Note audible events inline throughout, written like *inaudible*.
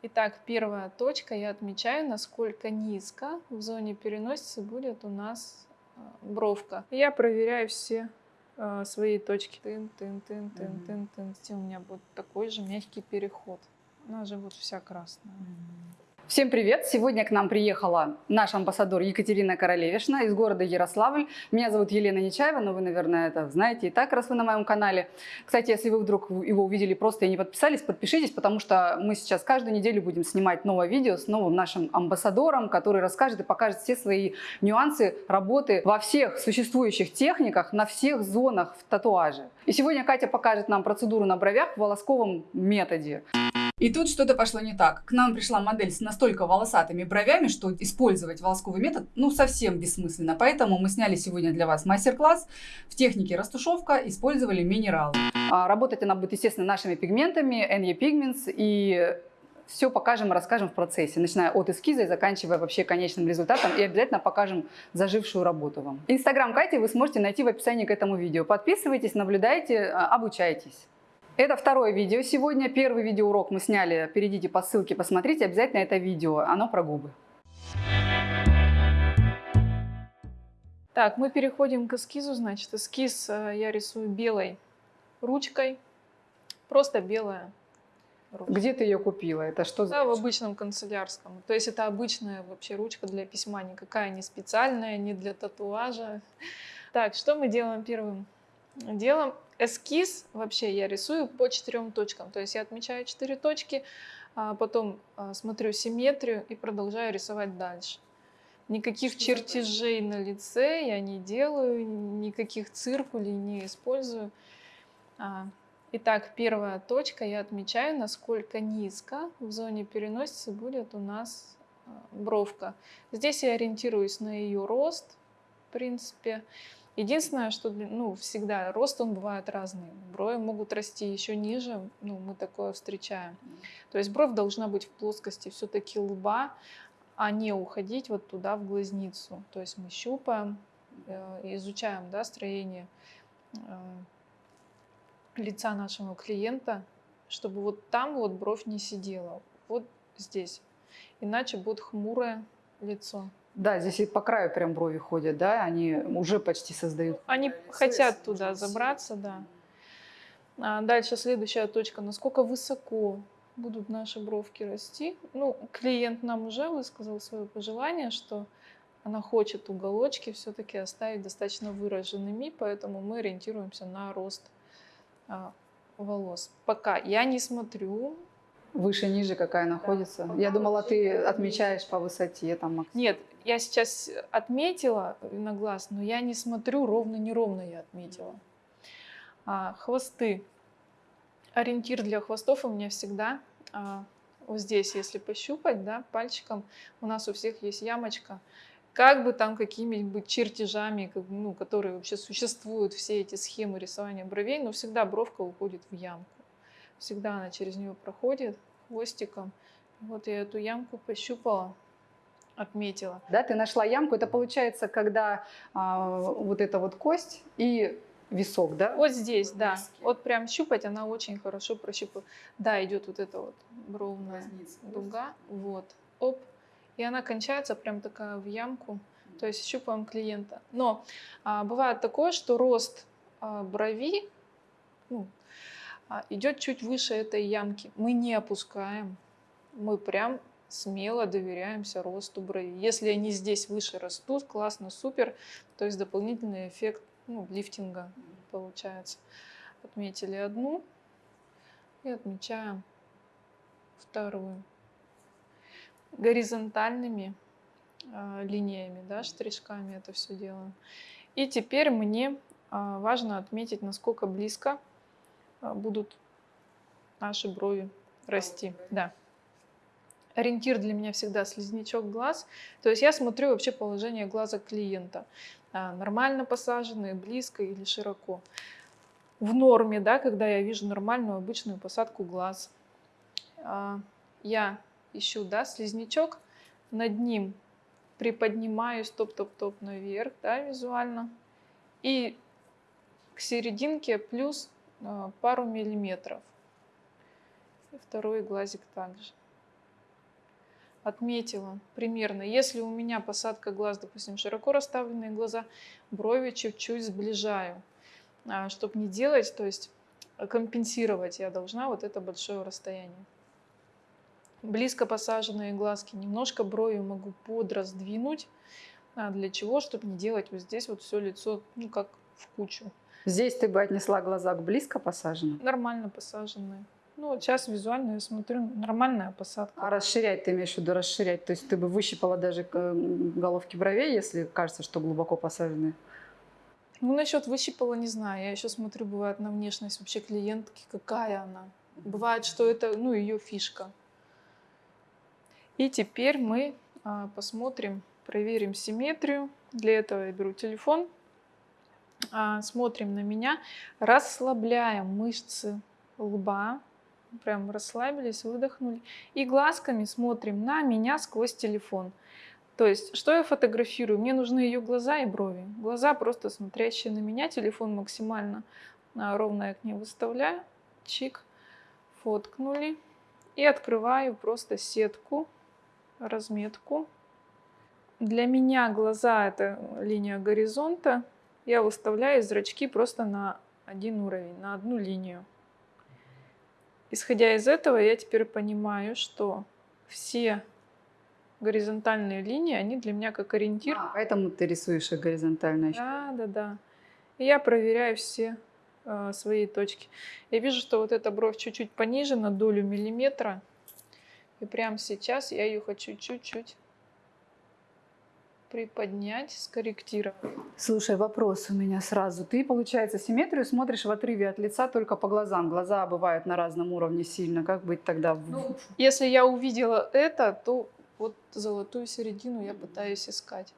Итак, первая точка, я отмечаю, насколько низко в зоне переносицы будет у нас а, бровка. Я проверяю все а, свои точки. Тын, тын, тын, тын, тын, тын. У меня будет такой же мягкий переход. Она же вот вся красная. Всем привет! Сегодня к нам приехала наш амбассадор Екатерина Королевишна из города Ярославль. Меня зовут Елена Нечаева, но вы, наверное, это знаете и так, раз вы на моем канале. Кстати, если вы вдруг его увидели просто и не подписались, подпишитесь, потому что мы сейчас каждую неделю будем снимать новое видео с новым нашим амбассадором, который расскажет и покажет все свои нюансы работы во всех существующих техниках, на всех зонах в татуаже. И сегодня Катя покажет нам процедуру на бровях в волосковом методе. И тут что-то пошло не так. К нам пришла модель с настолько волосатыми бровями, что использовать волосковый метод ну совсем бессмысленно. Поэтому мы сняли сегодня для вас мастер-класс в технике растушевка, использовали минералы. А, работать она будет, естественно, нашими пигментами, NE Pigments и все покажем и расскажем в процессе, начиная от эскиза и заканчивая вообще конечным результатом. И обязательно покажем зажившую работу вам. Инстаграм Кати вы сможете найти в описании к этому видео. Подписывайтесь, наблюдайте, а, обучайтесь. Это второе видео сегодня. Первый видеоурок мы сняли. Перейдите по ссылке, посмотрите обязательно это видео. Оно про губы. Так, мы переходим к эскизу. Значит, эскиз э, я рисую белой ручкой. Просто белая ручка. Где ты ее купила? Это что за Да, в обычном канцелярском. То есть это обычная вообще ручка для письма. Никакая не специальная, не для татуажа. Так, что мы делаем первым делом? эскиз вообще я рисую по четырем точкам. То есть я отмечаю четыре точки, а потом а, смотрю симметрию и продолжаю рисовать дальше. Никаких Что чертежей на лице я не делаю, никаких циркулей не использую. А, итак, первая точка я отмечаю, насколько низко в зоне переносицы будет у нас бровка. Здесь я ориентируюсь на ее рост, в принципе. Единственное, что ну, всегда рост он бывает разный. Брови могут расти еще ниже, ну, мы такое встречаем. То есть бровь должна быть в плоскости все-таки лба, а не уходить вот туда в глазницу. То есть мы щупаем, э, изучаем да, строение э, лица нашего клиента, чтобы вот там вот бровь не сидела, вот здесь. Иначе будет хмурое лицо. Да, здесь и по краю прям брови ходят, да, они уже почти создают. Они хотят туда забраться, да. А дальше следующая точка, насколько высоко будут наши бровки расти. Ну, клиент нам уже высказал свое пожелание, что она хочет уголочки все-таки оставить достаточно выраженными, поэтому мы ориентируемся на рост а, волос. Пока я не смотрю Выше, ниже какая находится? Да. Я думала, ты отмечаешь по высоте. Там. Нет, я сейчас отметила на глаз, но я не смотрю ровно-неровно я отметила. А, хвосты. Ориентир для хвостов у меня всегда а, вот здесь, если пощупать, да, пальчиком, у нас у всех есть ямочка. Как бы там какими-нибудь чертежами, ну, которые вообще существуют, все эти схемы рисования бровей, но всегда бровка уходит в ямку. Всегда она через нее проходит хвостиком. Вот я эту ямку пощупала, отметила. Да, ты нашла ямку. Это получается, когда а, вот эта вот кость и висок, да? Вот здесь, да. Вот прям щупать она очень хорошо прощупывает. Да, идет вот эта вот бровная Возница, дуга. Вот. Оп. И она кончается прям такая в ямку. То есть щупаем клиента. Но а, бывает такое, что рост а, брови, ну, идет чуть выше этой ямки. Мы не опускаем, мы прям смело доверяемся росту брови. Если они здесь выше растут, классно, супер. То есть дополнительный эффект ну, лифтинга получается. Отметили одну и отмечаем вторую. Горизонтальными э, линиями, да, штришками это все делаем. И теперь мне э, важно отметить, насколько близко а, будут наши брови расти. Да. Ориентир для меня всегда слизнячок глаз. То есть я смотрю вообще положение глаза клиента. А, нормально посаженные, близко или широко. В норме, да, когда я вижу нормальную обычную посадку глаз, а, я ищу да, слизнячок, над ним приподнимаюсь топ-топ-топ наверх да, визуально. И к серединке плюс а, пару миллиметров. И второй глазик также. отметила примерно. Если у меня посадка глаз, допустим, широко расставленные глаза, брови чуть-чуть сближаю, чтобы не делать, то есть компенсировать я должна вот это большое расстояние. Близко посаженные глазки, немножко брови могу подраздвинуть. А для чего? Чтобы не делать вот здесь вот все лицо, ну, как в кучу. Здесь ты бы отнесла глаза к близко посаженным? Нормально посаженные. Ну, сейчас визуально я смотрю, нормальная посадка. А расширять ты имеешь в виду расширять? То есть ты бы выщипала даже головки бровей, если кажется, что глубоко посаженные? Ну, насчет выщипала не знаю. Я еще смотрю, бывает на внешность вообще клиентки, какая она. Бывает, что это, ну, ее фишка. И теперь мы а, посмотрим, проверим симметрию. Для этого я беру телефон, смотрим на меня, расслабляем мышцы лба, прям расслабились, выдохнули. И глазками смотрим на меня сквозь телефон. То есть, что я фотографирую? Мне нужны ее глаза и брови. Глаза просто смотрящие на меня, телефон максимально а, ровно я к ней выставляю. Чик, фоткнули. И открываю просто сетку, разметку. Для меня глаза это линия горизонта. Я выставляю зрачки просто на один уровень, на одну линию. Исходя из этого, я теперь понимаю, что все горизонтальные линии, они для меня как ориентир. А, поэтому ты рисуешь их горизонтально. Да, да, да. И я проверяю все э, свои точки. Я вижу, что вот эта бровь чуть-чуть пониже на долю миллиметра. И прямо сейчас я ее хочу чуть-чуть приподнять, скорректировать. Слушай, вопрос у меня сразу. Ты, получается, симметрию смотришь в отрыве от лица только по глазам. Глаза бывают на разном уровне сильно. Как быть тогда? Ну, если я увидела это, то вот золотую середину я пытаюсь искать.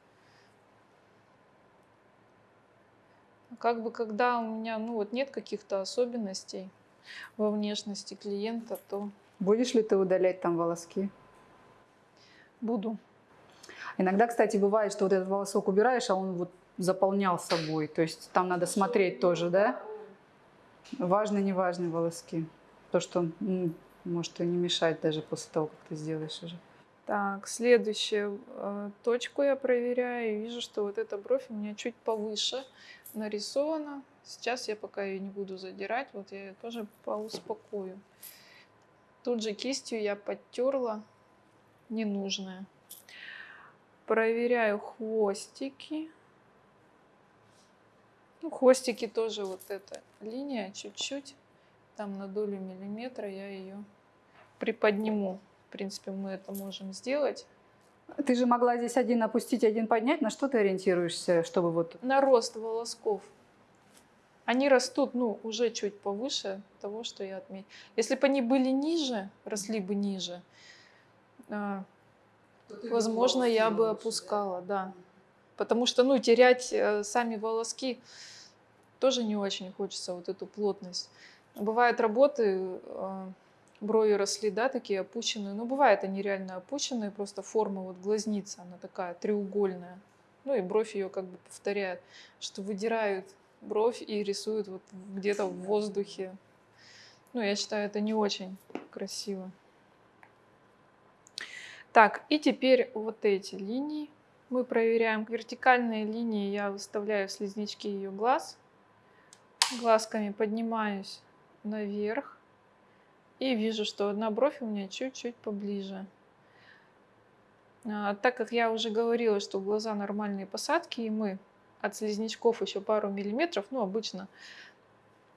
Как бы когда у меня ну вот нет каких-то особенностей во внешности клиента, то... Будешь ли ты удалять там волоски? Буду. Иногда, кстати, бывает, что вот этот волосок убираешь, а он вот заполнял собой. То есть там надо смотреть тоже, да? Важные, неважные волоски. То, что может и не мешать даже после того, как ты сделаешь уже. Так, следующую э, точку я проверяю и вижу, что вот эта бровь у меня чуть повыше нарисована. Сейчас я пока ее не буду задирать, вот я ее тоже поуспокою. Тут же кистью я подтерла ненужное. Проверяю хвостики. Ну, хвостики тоже вот эта линия чуть-чуть, там на долю миллиметра я ее приподниму. В принципе, мы это можем сделать. Ты же могла здесь один опустить, один поднять. На что ты ориентируешься, чтобы вот... На рост волосков. Они растут, ну, уже чуть повыше того, что я отметила. Если бы они были ниже, росли бы ниже, а, возможно, я бы опускала, да. Потому что, ну, терять э, сами волоски тоже не очень хочется, вот эту плотность. Бывают работы, а, брови росли, да, такие опущенные. Ну, бывает они реально опущенные, просто форма вот глазница, она такая треугольная. Ну и бровь ее как бы повторяет, что выдирают бровь и рисуют вот где-то в воздухе. Ну, я считаю, это не очень красиво. Так, и теперь вот эти линии мы проверяем. Вертикальные линии я выставляю в слизнячки ее глаз. Глазками поднимаюсь наверх. И вижу, что одна бровь у меня чуть-чуть поближе. А, так как я уже говорила, что глаза нормальные посадки, и мы от слизнячков еще пару миллиметров, ну, обычно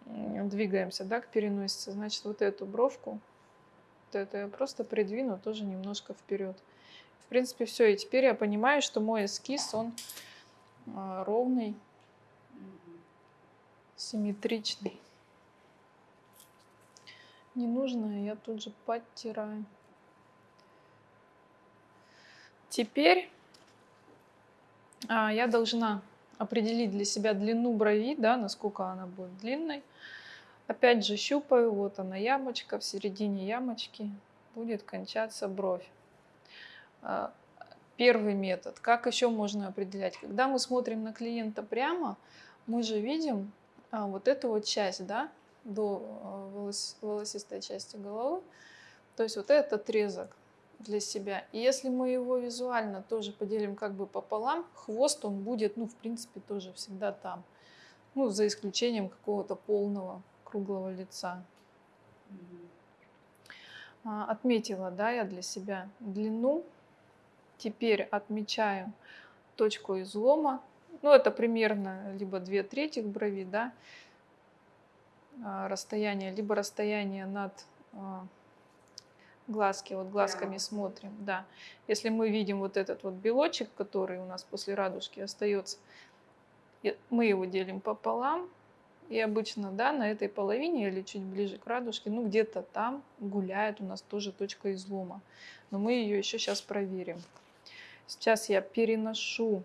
двигаемся, да, к переносице, значит, вот эту бровку, вот это просто придвину тоже немножко вперед. В принципе, все. И теперь я понимаю, что мой эскиз, он а, ровный, симметричный ненужное я тут же подтираю. Теперь а, я должна определить для себя длину брови, да, насколько она будет длинной. Опять же щупаю, вот она ямочка, в середине ямочки будет кончаться бровь. А, первый метод. Как еще можно определять? Когда мы смотрим на клиента прямо, мы же видим а, вот эту вот часть, да, до э, волос, волосистой части головы. То есть вот этот отрезок. для себя. И если мы его визуально тоже поделим как бы пополам, хвост он будет, ну, в принципе, тоже всегда там. Ну, за исключением какого-то полного круглого лица. А, Отметила, да, я для себя длину. Теперь отмечаю точку излома. Ну, это примерно либо 2 трети брови, да, а, расстояние, либо расстояние над а, глазки, вот глазками Прямо. смотрим, да. Если мы видим вот этот вот белочек, который у нас после радужки остается, мы его делим пополам, и обычно, да, на этой половине или чуть ближе к радужке, ну где-то там гуляет у нас тоже точка излома. Но мы ее еще сейчас проверим. Сейчас я переношу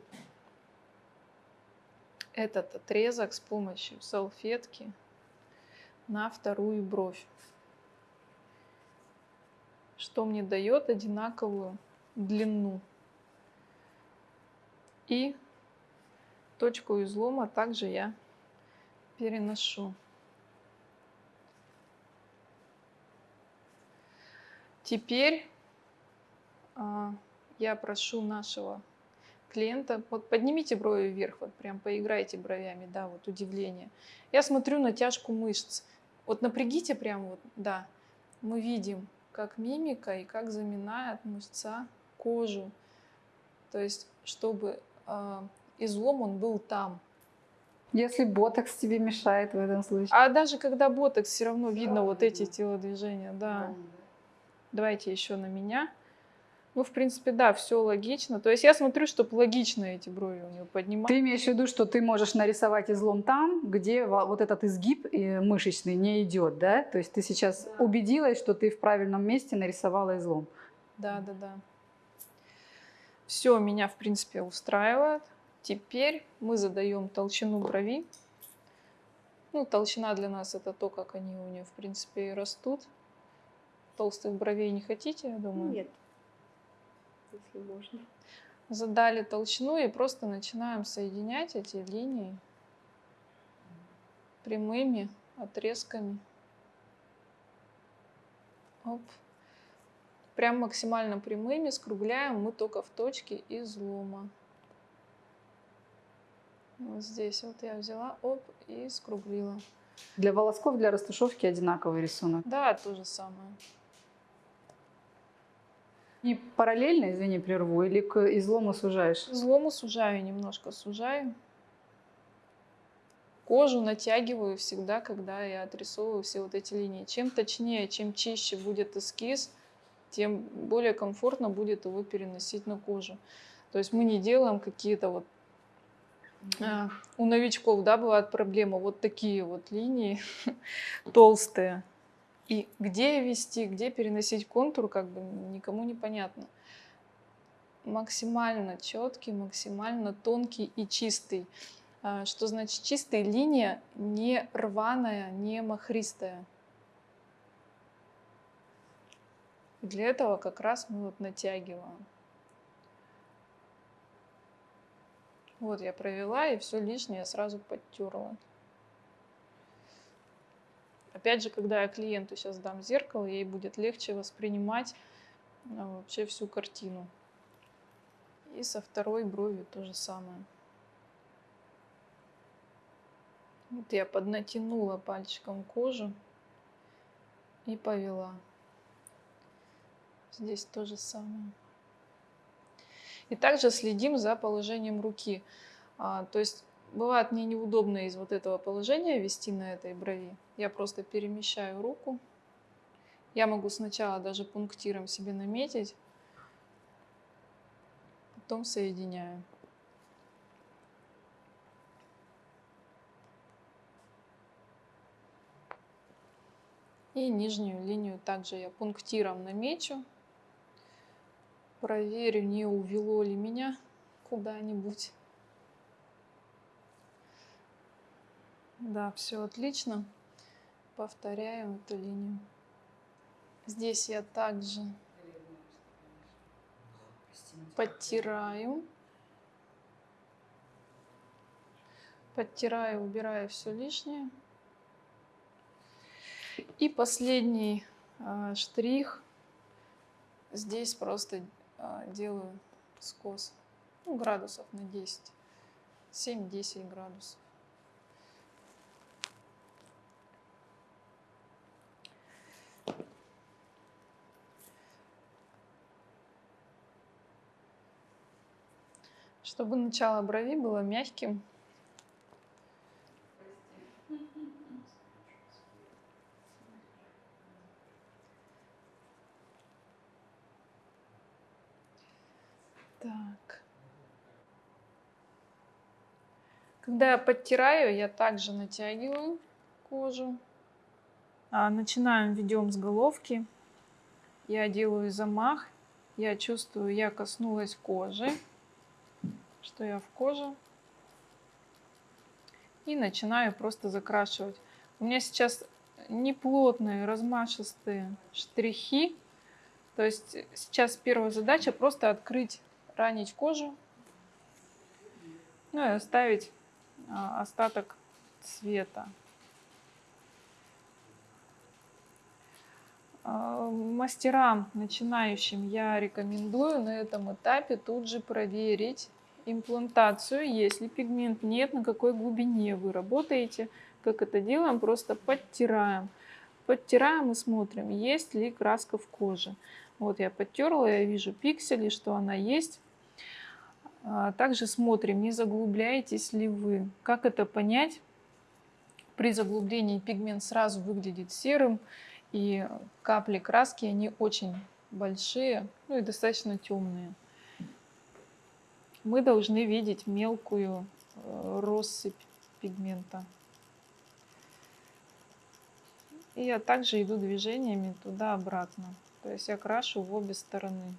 этот отрезок с помощью салфетки на вторую бровь. Что мне дает одинаковую длину. И точку излома также я переношу. Теперь а, я прошу нашего клиента, вот поднимите брови вверх, вот прям поиграйте бровями, да, вот удивление. Я смотрю натяжку мышц. Вот напрягите прям вот, да. Мы видим, как мимика и как заминает мышца кожу. То есть, чтобы э, излом он был там. Если ботокс тебе мешает в этом случае. А даже когда ботокс, все равно видно вот эти телодвижения, да. Давайте еще на меня. Ну, в принципе, да, все логично. То есть я смотрю, чтобы логично эти брови у него поднимать. Ты имеешь в виду, что ты можешь нарисовать излом там, где во- вот этот изгиб э, мышечный не идет, да? То есть ты сейчас убедилась, что ты в правильном месте нарисовала излом. Да, да, да. Все меня, в принципе, устраивает. Теперь мы задаем толщину брови. Ну, толщина для нас это то, как они у нее, в принципе, и растут. Толстых бровей не хотите, я думаю? Нет. Если можно. Задали толщину и просто начинаем соединять эти линии прямыми отрезками. Оп. Прям максимально прямыми скругляем мы только в точке излома. Вот здесь вот я взяла, оп, и скруглила. Для волосков, для растушевки одинаковый рисунок. Да, то же самое. И параллельно, извини, прерву, или к излому сужаешь? Излому сужаю немножко, сужаю. Кожу натягиваю всегда, когда я отрисовываю все вот эти линии. Чем точнее, чем чище будет эскиз, тем более комфортно будет его переносить на кожу. То есть мы не делаем какие-то вот у новичков, да, бывает проблема, вот такие вот линии *laughs* толстые. И где вести, где переносить контур, как бы никому не понятно. Максимально четкий, максимально тонкий и чистый. А, Что значит чистая линия, не рваная, не махристая. Для этого как раз мы вот натягиваем. Вот я провела, и все лишнее сразу подтерла. Опять же, когда я клиенту сейчас дам зеркало, ей будет легче воспринимать а, вообще всю картину. И со второй бровью то же самое. Вот я поднатянула пальчиком кожу и повела. Здесь то же самое. И также следим за положением руки. А, то есть бывает мне неудобно из вот этого положения вести на этой брови. Я просто перемещаю руку. Я могу сначала даже пунктиром себе наметить, потом соединяю. И нижнюю линию также я пунктиром намечу. Проверю, не увело ли меня куда-нибудь. Да, все отлично. Повторяем эту линию. Здесь я также подтираю. Подтираю, убираю все лишнее. И последний а, штрих. здесь просто делаю скос. Ну, градусов на 10. 7-10 градусов. Чтобы начало брови было мягким. Так. Когда подтираю, я также натягиваю кожу. А, начинаем, ведем с головки. Я делаю замах. Я чувствую, я коснулась кожи, что я в коже. И начинаю просто закрашивать. У меня сейчас неплотные, размашистые штрихи. То есть сейчас первая задача просто открыть, ранить кожу. Ну и оставить остаток цвета. А, мастерам, начинающим, я рекомендую на этом этапе тут же проверить имплантацию, если пигмент нет, на какой глубине вы работаете. Как это делаем? Просто подтираем. Подтираем и смотрим, есть ли краска в коже. Вот я подтерла, я вижу пиксели, что она есть. А, также смотрим, не заглубляетесь ли вы. Как это понять? При заглублении пигмент сразу выглядит серым, и капли краски, они очень большие, ну и достаточно темные. Мы должны видеть мелкую э, россыпь пигмента. И я также иду движениями туда-обратно. То есть я крашу в обе стороны.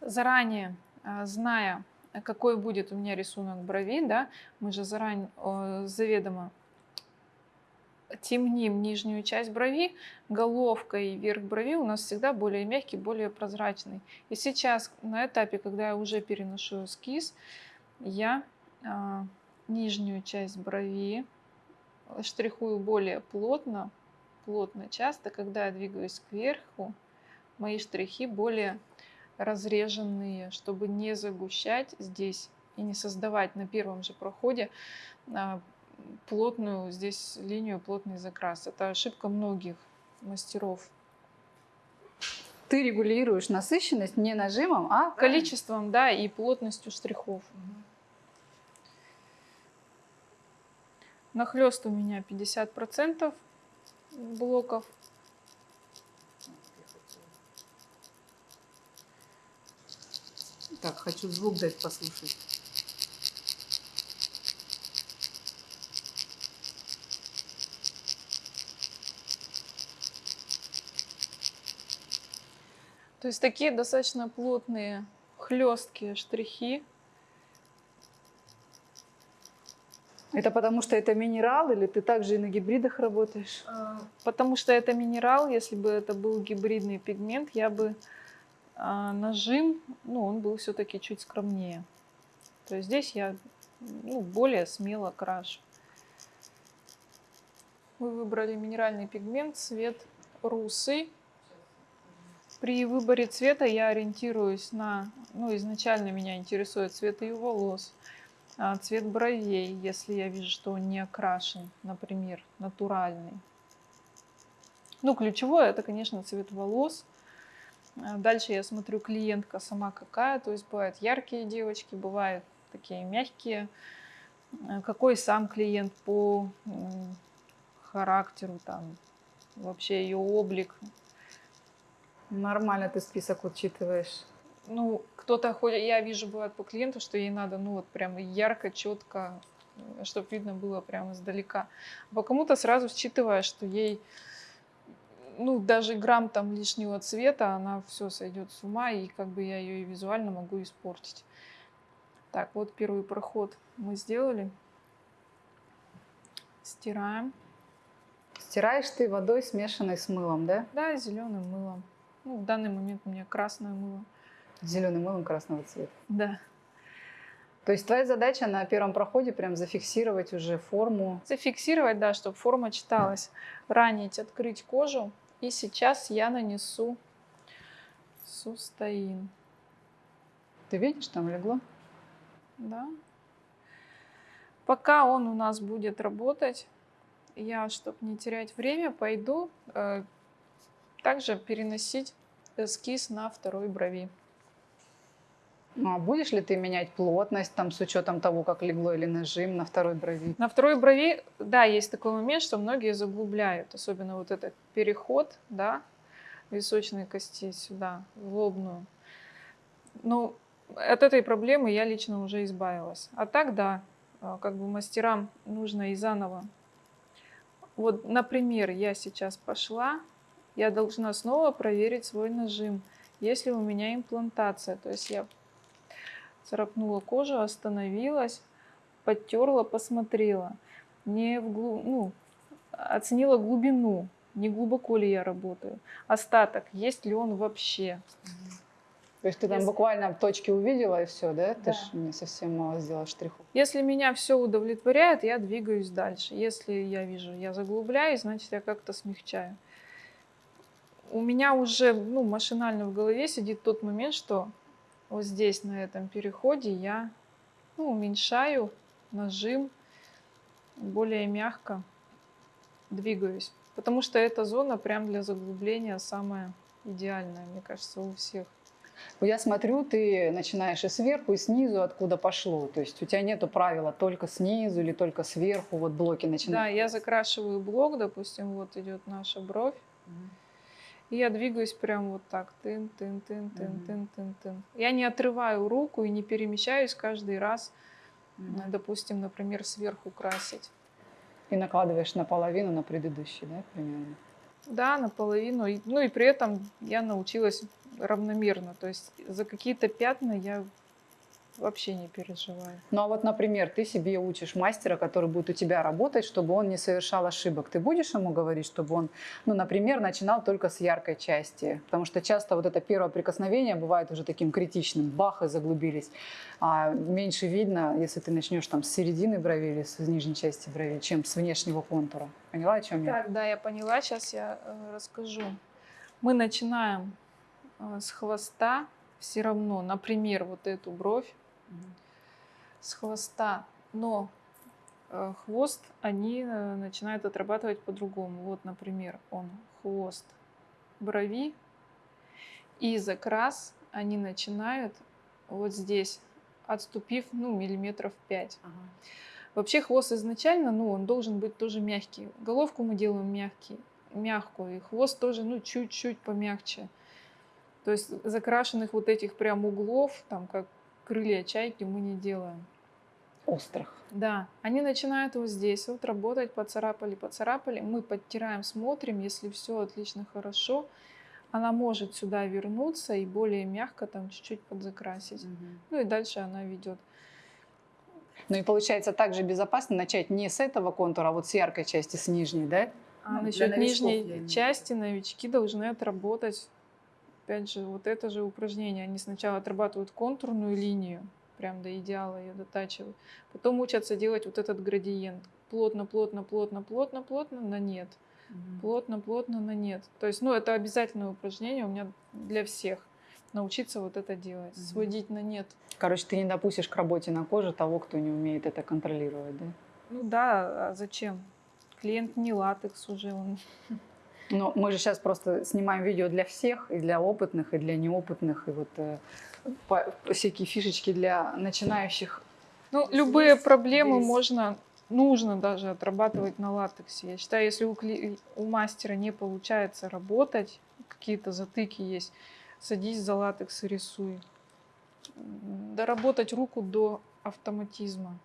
Заранее, а, зная, какой будет у меня рисунок брови, да, мы же заранее заведомо темним нижнюю часть брови, головка и верх брови у нас всегда более мягкий, более прозрачный. И сейчас на этапе, когда я уже переношу эскиз, я а, нижнюю часть брови штрихую более плотно, плотно часто. Когда я двигаюсь кверху, мои штрихи более разреженные, чтобы не загущать здесь и не создавать на первом же проходе а, плотную здесь линию, плотный закрас. Это ошибка многих мастеров. Ты регулируешь насыщенность не нажимом, а количеством, да, и плотностью штрихов. Нахлест у меня 50% блоков. Так, хочу звук дать послушать. То есть такие достаточно плотные, хлесткие штрихи. Это потому что это минерал или ты также и на гибридах работаешь? А, потому что это минерал. Если бы это был гибридный пигмент, я бы а, нажим, ну, он был все-таки чуть скромнее. То есть здесь я ну, более смело крашу. Мы выбрали минеральный пигмент, цвет русый. При выборе цвета я ориентируюсь на, ну, изначально меня интересует цвет ее волос, а, цвет бровей, если я вижу, что он не окрашен, например, натуральный. Ну, ключевое это, конечно, цвет волос. А, дальше я смотрю клиентка сама какая, то есть бывают яркие девочки, бывают такие мягкие. А, какой сам клиент по характеру, там, вообще ее облик, Нормально ты список учитываешь. Ну, кто-то ходит, я вижу, бывает по клиенту, что ей надо, ну, вот прям ярко, четко, чтобы видно было прямо издалека. А по кому-то сразу считываешь, что ей, ну, даже грамм там лишнего цвета, она все сойдет с ума, и как бы я ее и визуально могу испортить. Так, вот первый проход мы сделали. Стираем. Стираешь ты водой, смешанной с мылом, да? Да, зеленым мылом. Ну, в данный момент у меня красное мыло. Зеленым мылом красного цвета. Да. То есть твоя задача на первом проходе прям зафиксировать уже форму. Зафиксировать, да, чтобы форма читалась. Ранить, открыть кожу И сейчас я нанесу сустоин. Ты видишь, там легло? Да. Пока он у нас будет работать, я, чтобы не терять время, пойду э, также переносить эскиз на второй брови. Ну, а будешь ли ты менять плотность там с учетом того, как легло или нажим на второй брови? На второй брови, да, есть такой момент, что многие заглубляют, особенно вот этот переход, да, височной кости сюда, в лобную. Ну, от этой проблемы я лично уже избавилась. А так, да, а, как бы мастерам нужно и заново. Вот, например, я сейчас пошла, я должна снова проверить свой нажим. Если у меня имплантация, то есть я царапнула кожу, остановилась, подтерла, посмотрела. Не вглубь, ну, оценила глубину, не глубоко ли я работаю. Остаток, есть ли он вообще. То есть ты там Если- буквально точки увидела и все, да? Ты Да. ж не совсем мало сделала штрихов. Если меня все удовлетворяет, я двигаюсь дальше. Если я вижу, я заглубляюсь, значит, я как-то смягчаю. У меня уже ну, машинально в голове сидит тот момент, что вот здесь, на этом переходе, я ну, уменьшаю нажим, более мягко двигаюсь. Потому что эта зона прям для заглубления самая идеальная, мне кажется, у всех. Ну, Я смотрю, ты начинаешь и сверху, и снизу, откуда пошло. То есть у тебя нету правила только снизу или только сверху, вот блоки Да, начинают. я закрашиваю блок, допустим, вот идет наша бровь. И я двигаюсь прям вот так. Тын, тын, тын, тын, Мгм. тын, тын, тын. Я не отрываю руку и не перемещаюсь каждый раз, э, допустим, например, сверху красить. И накладываешь наполовину на предыдущий, да, примерно? Да, наполовину. Ну и при этом я научилась равномерно. То есть за какие-то пятна я вообще не переживаю. Ну а вот, например, ты себе учишь мастера, который будет у тебя работать, чтобы он не совершал ошибок. Ты будешь ему говорить, чтобы он, ну, например, начинал только с яркой части? Потому что часто вот это первое прикосновение бывает уже таким критичным. Бах, и заглубились. А меньше видно, если ты начнешь там с середины брови или с нижней части брови, чем с внешнего контура. Поняла, о чем я? Так, да, я поняла. Сейчас я э, расскажу. Мы начинаем э, с хвоста все равно, например, вот эту бровь с хвоста, но э, хвост они э, начинают отрабатывать по-другому. Вот, например, он хвост брови и закрас они начинают вот здесь, отступив, ну, миллиметров 5. Вообще хвост изначально, ну, он должен быть тоже мягкий. Головку мы делаем мягкий, мягкую, и хвост тоже, ну, чуть-чуть помягче. То есть закрашенных вот этих прям углов, там, как крылья чайки, мы не делаем. Острых. Да, они начинают вот здесь вот работать, поцарапали, поцарапали. Мы подтираем, смотрим, если все отлично, хорошо, она может сюда вернуться и более мягко там чуть-чуть подзакрасить. Ну и дальше она ведет. Ну и получается также безопасно начать не с этого контура, а вот с яркой части, с нижней, да? А Ну, насчет нижней части новички должны отработать, опять же, вот это же упражнение. Они сначала отрабатывают контурную линию, прям до идеала ее дотачивают. Потом учатся делать вот этот градиент. Плотно, плотно, плотно, плотно, плотно, на нет. Плотно, плотно, на нет. То есть, ну, это обязательное упражнение у меня для всех. Научиться вот это делать, Мгм. сводить на нет. Короче, ты не допустишь к работе на коже того, кто не умеет это контролировать, да? Ну да, а зачем? Клиент не латекс уже, он *laughs* Но мы же сейчас просто снимаем видео для всех, и для опытных, и для неопытных, и вот э, по- всякие фишечки для начинающих. Ну, Здесь любые проблемы здесь. можно, нужно даже отрабатывать на латексе. Я считаю, если у, кли- у мастера не получается работать, какие-то затыки есть, садись за латекс и рисуй. Доработать руку до автоматизма.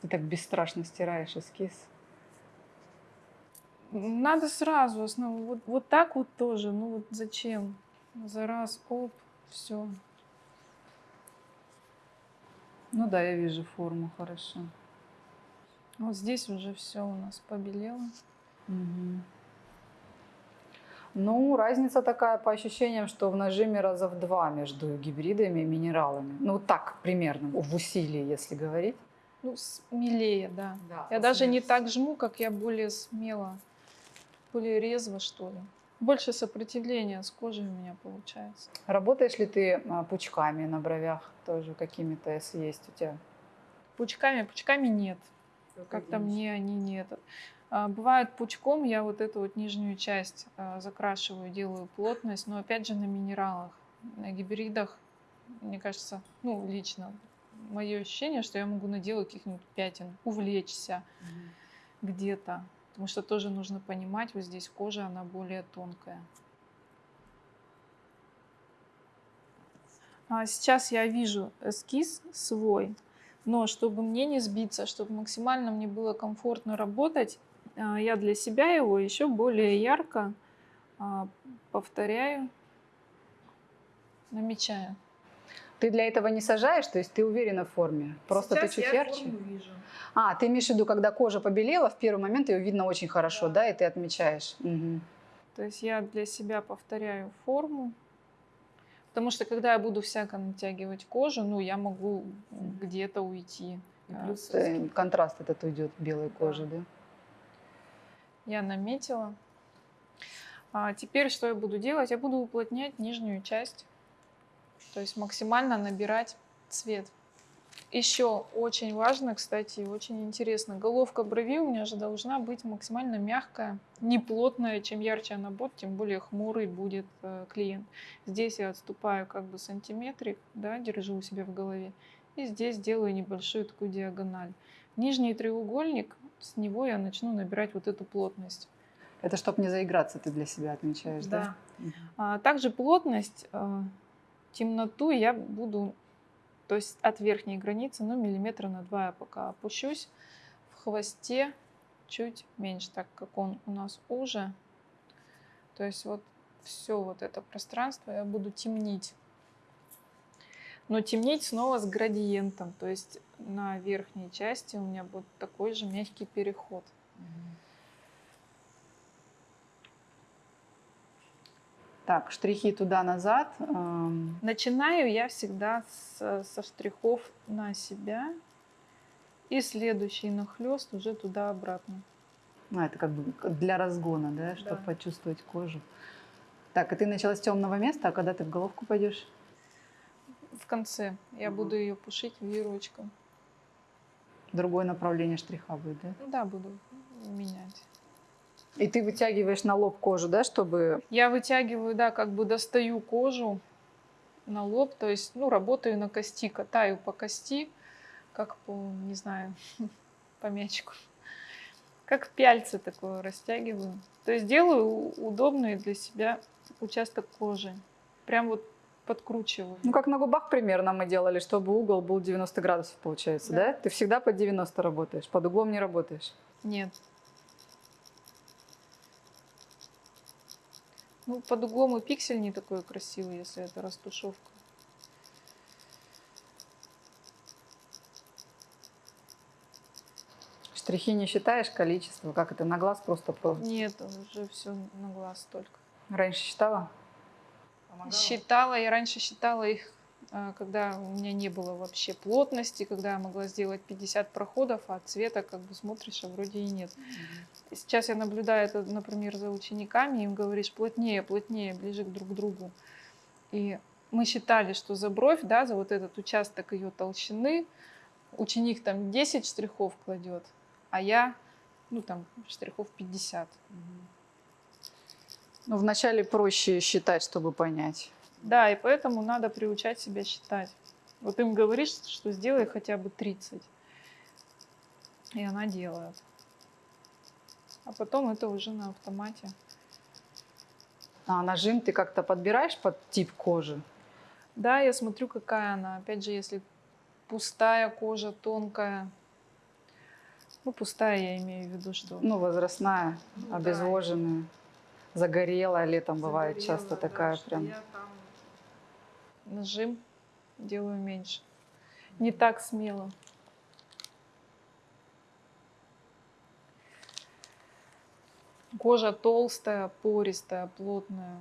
Ты так бесстрашно стираешь эскиз. Надо сразу основу. Вот, вот так вот тоже. Ну вот зачем? За раз, оп, все. Ну да, я вижу форму хорошо. Вот здесь уже все у нас побелело. Мгм. Ну, разница такая по ощущениям, что в нажиме раза в два между гибридами и минералами. Ну, так примерно, в усилии, если говорить. Ну, смелее, да. Да, Я даже не так жму, как я более смело, более резво, что ли. Больше сопротивления с кожей у меня получается. Работаешь ли ты а, пучками на бровях тоже какими-то, если есть у тебя? Пучками, пучками нет. Как-то мне они не это. А, Бывает пучком, я вот эту вот нижнюю часть а, закрашиваю, делаю плотность, но опять же на минералах, на гибридах, мне кажется, ну лично, мое ощущение, что я могу наделать каких-нибудь пятен, увлечься где-то. Потому что тоже нужно понимать, вот здесь кожа, она более тонкая. А сейчас я вижу эскиз свой, но чтобы мне не сбиться, чтобы максимально мне было комфортно работать, а, я для себя его еще более ярко а, повторяю, намечаю. Ты для этого не сажаешь, то есть ты уверена в форме? Просто Сейчас ты чуть я ярче? форму вижу. А, ты имеешь в виду, когда кожа побелела, в первый момент ее видно очень хорошо, да, Да. и ты отмечаешь. Мгм. То есть я для себя повторяю форму. Потому что когда я буду всяко натягивать кожу, ну, я могу где-то уйти. И А, плюс э, контраст этот уйдет белой Да. кожи, да? Я наметила. А теперь что я буду делать? Я буду уплотнять нижнюю часть. То есть максимально набирать цвет. Еще очень важно, кстати, и очень интересно, головка брови у меня же должна быть максимально мягкая, не плотная. Чем ярче она будет, тем более хмурый будет э, клиент. Здесь я отступаю как бы сантиметрик, да, держу у себя в голове. И здесь делаю небольшую такую диагональ. Нижний треугольник, с него я начну набирать вот эту плотность. Это чтобы не заиграться, ты для себя отмечаешь, да? Мгм. А также плотность, э, темноту я буду, то есть от верхней границы, ну, миллиметра на два я пока опущусь. В хвосте чуть меньше, так как он у нас уже. То есть вот все вот это пространство я буду темнить. Но темнить снова с градиентом. То есть на верхней части у меня будет такой же мягкий переход. Так, штрихи туда-назад. эм, Начинаю я всегда с- со штрихов на себя. И следующий нахлест уже туда-обратно. Ну, это как бы для разгона, да, чтобы Да. почувствовать кожу. Так, и ты начала с темного места, а когда ты в головку пойдешь? В конце я Мгм. буду ее пушить веерочком. Другое направление штриха будет, да? Да, буду менять. И ты вытягиваешь на лоб кожу, да, чтобы... Я вытягиваю, да, как бы достаю кожу на лоб, то есть, ну, работаю на кости, катаю по кости, как по, не знаю, *laughs* по мячику. Как пяльцы такое растягиваю. То есть делаю удобный для себя участок кожи. Прям вот подкручиваю. Ну, как на губах примерно мы делали, чтобы угол был 90 градусов, получается, да? Да. Ты всегда под 90 работаешь, под углом не работаешь. Нет. Ну, под углом и пиксель не такой красивый, если это растушевка. Штрихи не считаешь количество, как это, на глаз просто про... Нет, уже все на глаз только. Раньше считала? Считала, я раньше считала их, когда у меня не было вообще плотности, когда я могла сделать 50 проходов, а цвета как бы смотришь, а вроде и нет. Сейчас я наблюдаю это, например, за учениками, им говоришь плотнее, плотнее, ближе к друг другу. И мы считали, что за бровь, да, за вот этот участок ее толщины, ученик там 10 штрихов кладет, а я, ну там, штрихов 50. Ну, вначале проще считать, чтобы понять. Да, и поэтому надо приучать себя считать. Вот им говоришь, что сделай хотя бы 30. И она делает. А потом это уже на автомате. А нажим ты как-то подбираешь под тип кожи? Да, я смотрю, какая она. Опять же, если пустая кожа, тонкая. Ну, пустая я имею в виду, что... Ну, возрастная, Ну да. обезвоженная, загорелая летом бывает часто загорелая, да, такая что прям. я Нажим делаю меньше. Не так смело. Кожа толстая, пористая, плотная.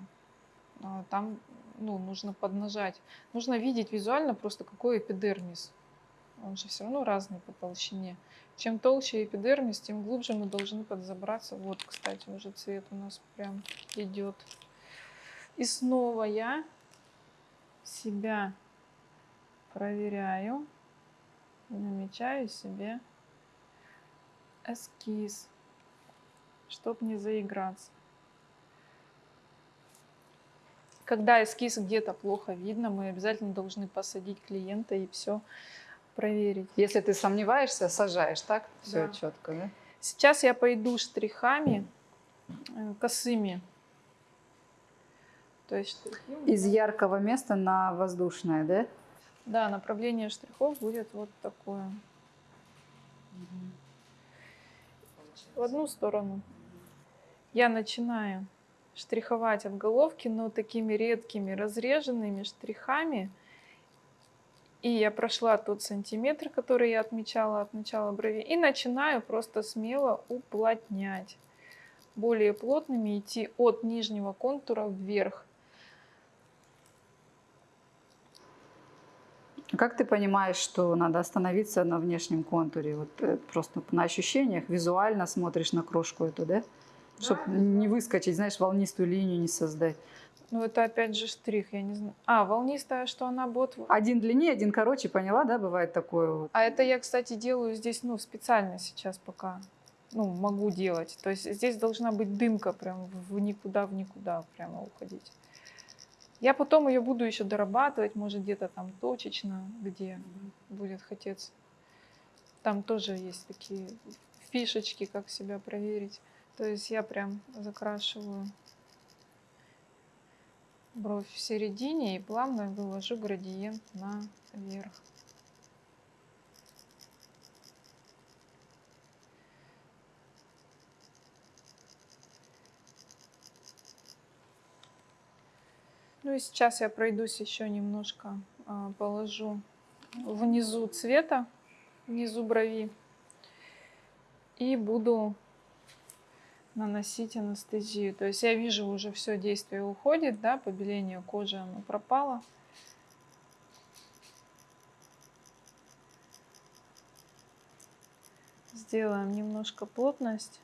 А Там ну, нужно поднажать. Нужно видеть визуально просто какой эпидермис. Он же все равно разный по толщине. Чем толще эпидермис, тем глубже мы должны подзабраться. Вот, кстати, уже цвет у нас прям идет. И снова я себя проверяю, намечаю себе эскиз, чтобы не заиграться. Когда эскиз где-то плохо видно, мы обязательно должны посадить клиента и все проверить. Если ты сомневаешься, сажаешь, так? Все Да. четко, да? Сейчас я пойду штрихами э, косыми. То есть штрихи у Из яркого места на воздушное, да? Да, направление штрихов будет вот такое. В одну сторону. Я начинаю штриховать от головки, но такими редкими разреженными штрихами. И я прошла тот сантиметр, который я отмечала от начала брови, и начинаю просто смело уплотнять. Более плотными идти от нижнего контура вверх. Как ты понимаешь, что надо остановиться на внешнем контуре? Вот э, просто на ощущениях, визуально смотришь на крошку эту, да? Чтобы не выскочить, знаешь, волнистую линию не создать. Ну, это опять же штрих, я не знаю. А, волнистая, что она бот. Один длиннее, один короче, поняла, да, бывает такое вот. А это я, кстати, делаю здесь, ну, специально сейчас пока. Ну, могу делать. То есть здесь должна быть дымка прям в никуда, в никуда прямо уходить. Я потом ее буду еще дорабатывать, может, где-то там точечно, где будет хотеться. Там тоже есть такие фишечки, как себя проверить. То есть я прям закрашиваю бровь в середине и плавно вывожу градиент наверх. Ну и сейчас я пройдусь еще немножко, а, положу внизу цвета, внизу брови. И буду наносить анестезию. То есть я вижу уже все действие уходит, да, побеление кожи оно пропало. Сделаем немножко плотность.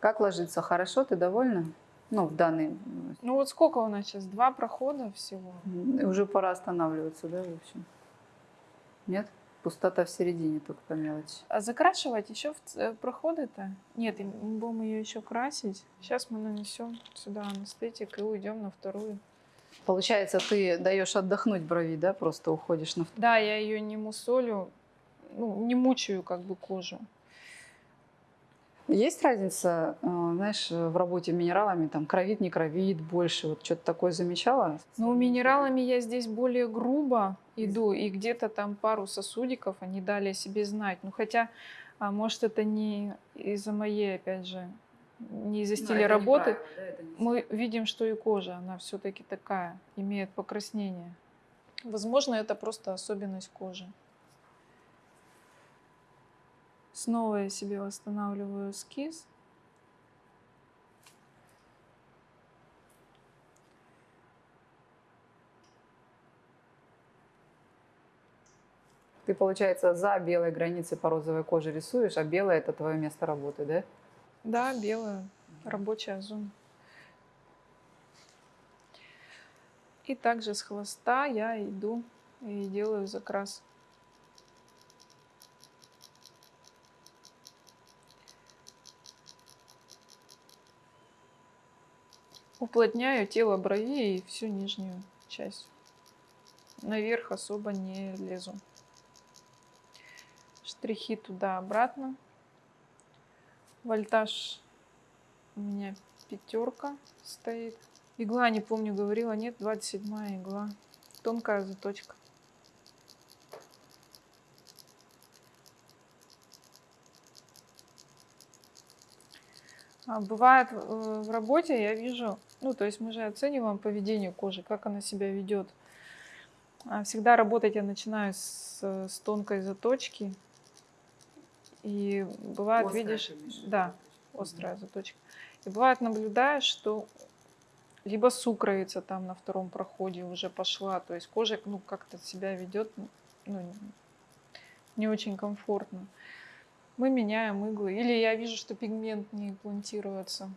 Как ложится? Хорошо, ты довольна? Ну, в данный... Ну вот сколько у нас сейчас? Два прохода всего. Уже пора останавливаться, да, в общем? Нет? Пустота в середине только по мелочи. А закрашивать еще в э, проходы-то? Нет, мы будем ее еще красить. Сейчас мы нанесем сюда анестетик и уйдем на вторую. Получается, ты даешь отдохнуть брови, да, просто уходишь на... Да, я ее не мусолю, ну, не мучаю как бы кожу. Есть разница, э, знаешь, в работе минералами, там, кровит, не кровит, больше, вот что-то такое замечала? Ну, минералами я здесь более грубо иду, и где-то там пару сосудиков они дали о себе знать. Ну, хотя, а, может, это не из-за моей, опять же, не из-за стиля работы. Мы видим, что и кожа, она все-таки такая, имеет покраснение. Возможно, это просто особенность кожи. Снова я себе восстанавливаю эскиз. Ты, получается, за белой границей по розовой коже рисуешь, а белое это твое место работы, да? Да, белая, рабочая зона. И также с хвоста я иду и делаю закрас. Уплотняю тело брови и всю нижнюю часть. Наверх особо не лезу. Штрихи туда-обратно. Вольтаж у меня пятерка стоит. Игла, не помню, говорила, нет, 27 игла. Тонкая заточка. Бывает э, в работе, я вижу, ну, то есть мы же оцениваем поведение кожи, как она себя ведет. А Всегда работать я начинаю с, с тонкой заточки. И бывает, Острая, видишь, да, острая заточка. И бывает, наблюдаешь, что либо сукровица там на втором проходе уже пошла, то есть кожа ну, как-то себя ведет ну, не очень комфортно. Мы меняем иглы. Или я вижу, что пигмент не имплантируется.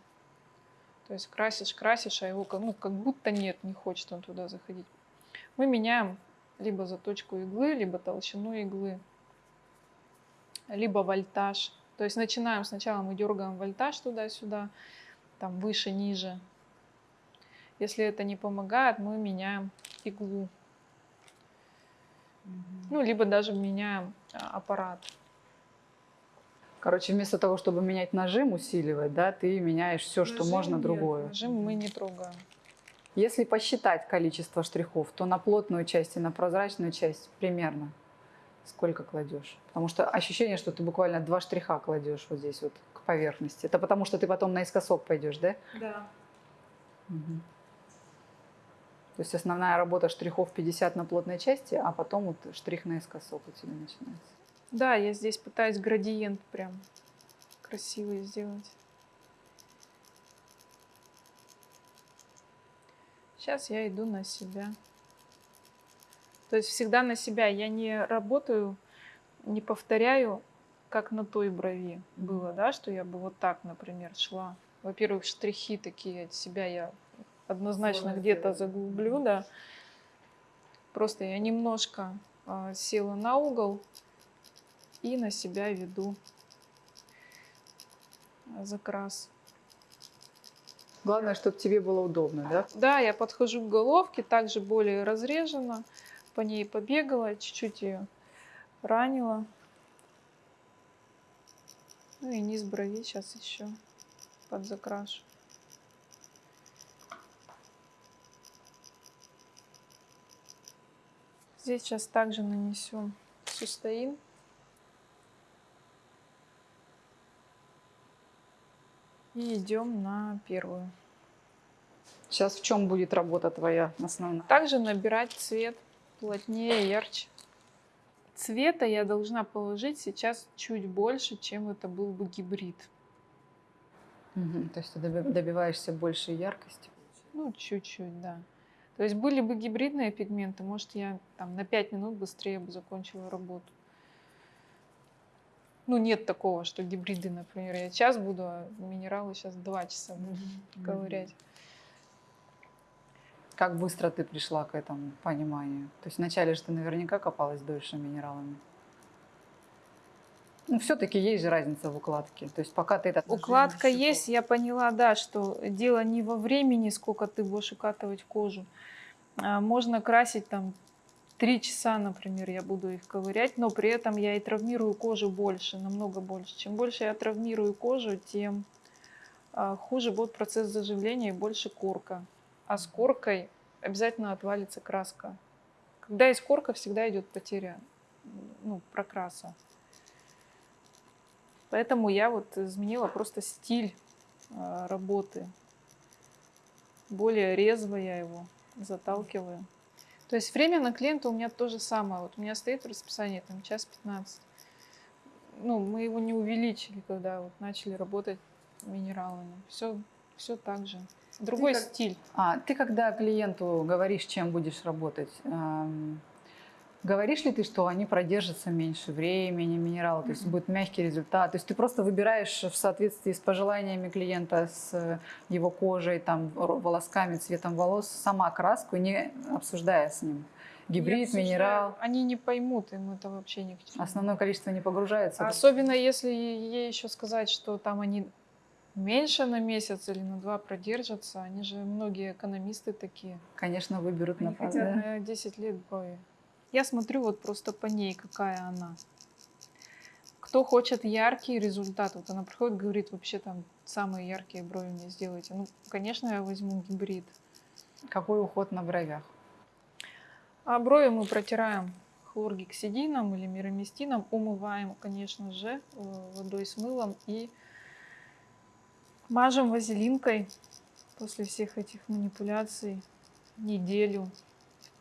То есть красишь, красишь, а его как- ну, как будто нет, не хочет он туда заходить. Мы меняем либо заточку иглы, либо толщину иглы, либо вольтаж. То есть начинаем сначала мы дергаем вольтаж туда-сюда, там выше, ниже. Если это не помогает, мы меняем иглу. Ну, либо даже меняем а, аппарат. Короче, вместо того, чтобы менять нажим, усиливать, да, ты меняешь все, что Нажим можно, нет, другое. Нажим мы не трогаем. Если посчитать количество штрихов, то на плотную часть и на прозрачную часть примерно сколько кладешь? Потому что ощущение, что ты буквально два штриха кладешь вот здесь вот к поверхности. Это потому что ты потом наискосок пойдешь, да? Да. Мгм. То есть основная работа штрихов 50 на плотной части, а потом вот штрих наискосок у тебя начинается. Да, я здесь пытаюсь градиент прям красивый сделать. Сейчас я иду на себя. То есть всегда на себя. Я не работаю, не повторяю, как на той брови было, да, что я бы вот так, например, шла. Во-первых, штрихи такие от себя я однозначно где-то заглублю, да. Просто я немножко а, села на угол и на себя веду закрас. Главное, чтобы тебе было удобно, да? Да, я подхожу к головке, также более разрежена, по ней побегала, чуть-чуть ее ранила. Ну и низ брови сейчас еще подзакрашу. Здесь сейчас также нанесем сустаин. И идем на первую. Сейчас в чем будет работа твоя основная? Также набирать цвет плотнее, ярче. Цвета я должна положить сейчас чуть больше, чем это был бы гибрид. Мгм. То есть ты доби- добиваешься большей яркости. Ну, чуть-чуть, да. То есть были бы гибридные пигменты, может, я там на 5 минут быстрее бы закончила работу. Ну, нет такого, что гибриды, например, я час буду, а минералы сейчас 2 часа буду *laughs* ковырять. Как быстро ты пришла к этому пониманию? То есть вначале же ты наверняка копалась дольше минералами. Ну, все-таки есть же разница в укладке. То есть пока ты это... Укладка есть, я поняла, да, что дело не во времени, сколько ты будешь укатывать кожу. А, Можно красить там три часа, например, я буду их ковырять, но при этом я и травмирую кожу больше, намного больше. Чем больше я травмирую кожу, тем а, хуже будет процесс заживления и больше корка. А с коркой обязательно отвалится краска. Когда есть корка, всегда идет потеря ну, прокраса. Поэтому я вот изменила просто стиль а, работы. Более резво я его заталкиваю. То есть время на клиента у меня то же самое. Вот у меня стоит в расписании там час 15. Ну, мы его не увеличили, когда вот начали работать минералами. Все, все так же. Другой как- стиль. А ты когда клиенту говоришь, чем будешь работать, эм, говоришь ли ты, что они продержатся меньше времени, минералы, то есть будет мягкий результат? То есть ты просто выбираешь в соответствии с пожеланиями клиента, с его кожей, там, волосками, цветом волос, сама краску, не обсуждая с ним? Гибрид, обсуждаю. минерал. Они не поймут, им это вообще ни к чему. Основное количество не погружается. Особенно если ей еще сказать, что там они меньше на месяц или на два продержатся. Они же многие экономисты такие. Конечно, выберут на пас- хотят да? на 10 лет брови. Я смотрю вот просто по ней, какая она. Кто хочет яркий результат, вот она приходит, говорит, вообще там самые яркие брови мне сделайте. Ну, конечно, я возьму гибрид. Какой уход на бровях? А брови мы протираем хлоргексидином или мироместином, умываем, конечно же, э, водой с мылом и мажем вазелинкой после всех этих манипуляций неделю.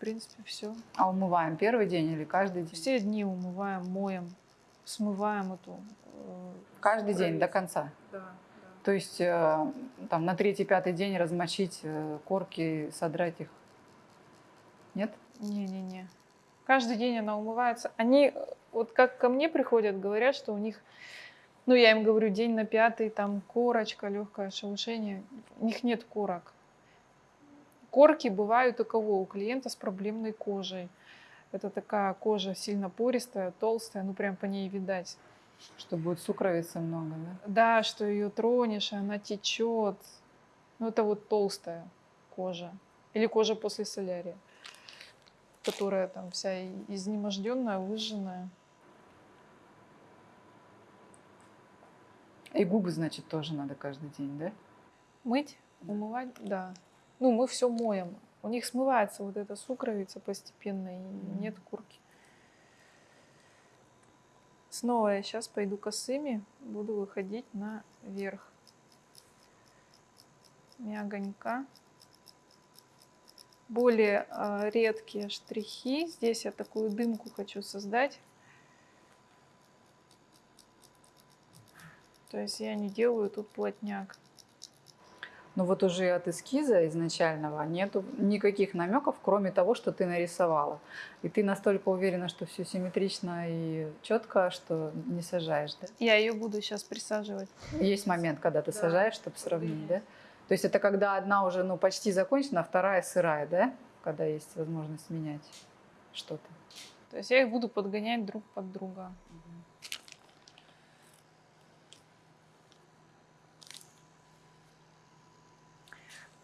В принципе, все. А умываем первый день или каждый день? Все дни умываем, моем. смываем эту... э, Каждый день до конца. Да, да. То есть э, там на третий-пятый день размочить э, корки, содрать их. Нет? Не-не-не. Каждый день она умывается. Они, вот как ко мне приходят, говорят, что у них, ну, я им говорю, день на пятый, там корочка, легкое шелушение. У них нет корок. Корки бывают у кого? У клиента с проблемной кожей. Это такая кожа сильно пористая, толстая, ну, прям по ней видать. Что будет сукровицы много, да? Да, что ее тронешь, и она течет. Ну, это вот толстая кожа. Или кожа после солярия, которая там вся изнеможденная, выжженная. И губы, значит, тоже надо каждый день, да? Мыть, умывать, да. Ну, мы все моем. У них смывается вот эта сукровица постепенно, и нет курки. Снова я сейчас пойду косыми, буду выходить наверх. Мягонько. Более а, редкие штрихи. Здесь я такую дымку хочу создать. То есть я не делаю тут плотняк. Но вот уже от эскиза изначального нету никаких намеков, кроме того, что ты нарисовала. И ты настолько уверена, что все симметрично и четко, что не сажаешь, да? Я ее буду сейчас присаживать. Есть момент, когда ты Да, сажаешь, чтобы сравнить, да? То есть это когда одна уже ну, почти закончена, а вторая сырая, да? Когда есть возможность менять что-то. То есть я их буду подгонять друг под друга.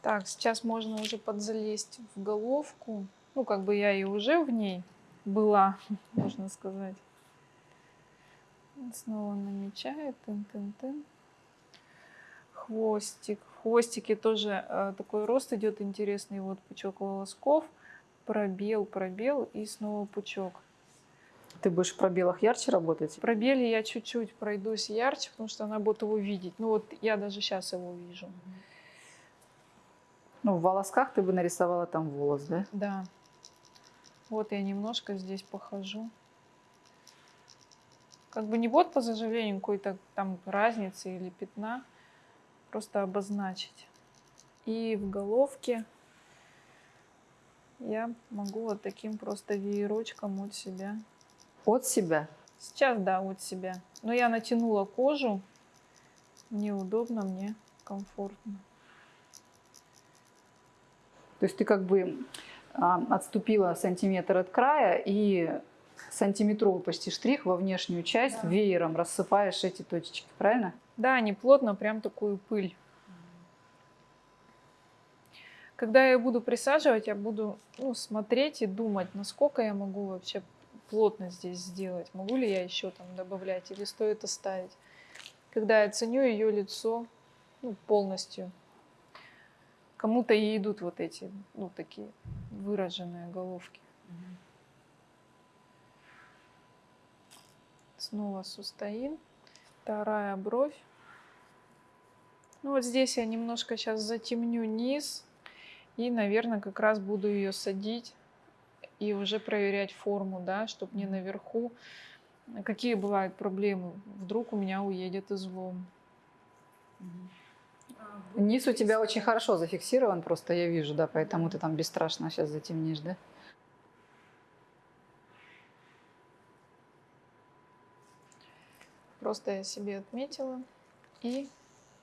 Так, сейчас можно уже подзалезть в головку. Ну, как бы я и уже в ней была, *laughs* можно сказать. Снова намечаю. Тын-тын-тын. Хвостик. В хвостике тоже э, такой рост идет интересный. Вот пучок волосков. Пробел, пробел и снова пучок. Ты будешь в пробелах ярче работать? В пробеле я чуть-чуть пройдусь ярче, потому что она будет его видеть. Ну вот я даже сейчас его вижу. Ну, в волосках ты бы нарисовала там волос, да? Да. Вот я немножко здесь похожу. Как бы не вот по заживлению какой-то там разницы или пятна. Просто обозначить. И в головке я могу вот таким просто веерочком от себя. От себя. Сейчас, да, от себя. Но я натянула кожу. Мне удобно, мне комфортно. То есть ты как бы а, отступила сантиметр от края и сантиметровый почти штрих во внешнюю часть Да. веером рассыпаешь эти точечки, правильно? Да, не плотно, прям такую пыль. Когда я буду присаживать, я буду ну, смотреть и думать, насколько я могу вообще плотно здесь сделать. Могу ли я еще там добавлять или стоит оставить. Когда я ценю ее лицо ну, полностью. Кому-то и идут вот эти, ну, такие выраженные головки. Снова сустоин. Вторая бровь. Ну вот здесь я немножко сейчас затемню низ. И, наверное, как раз буду ее садить и уже проверять форму, да, чтобы не наверху. Какие бывают проблемы? Вдруг у меня уедет излом. Низ у тебя очень хорошо зафиксирован, просто я вижу, да, поэтому ты там бесстрашно сейчас затемнишь, да? Просто я себе отметила. И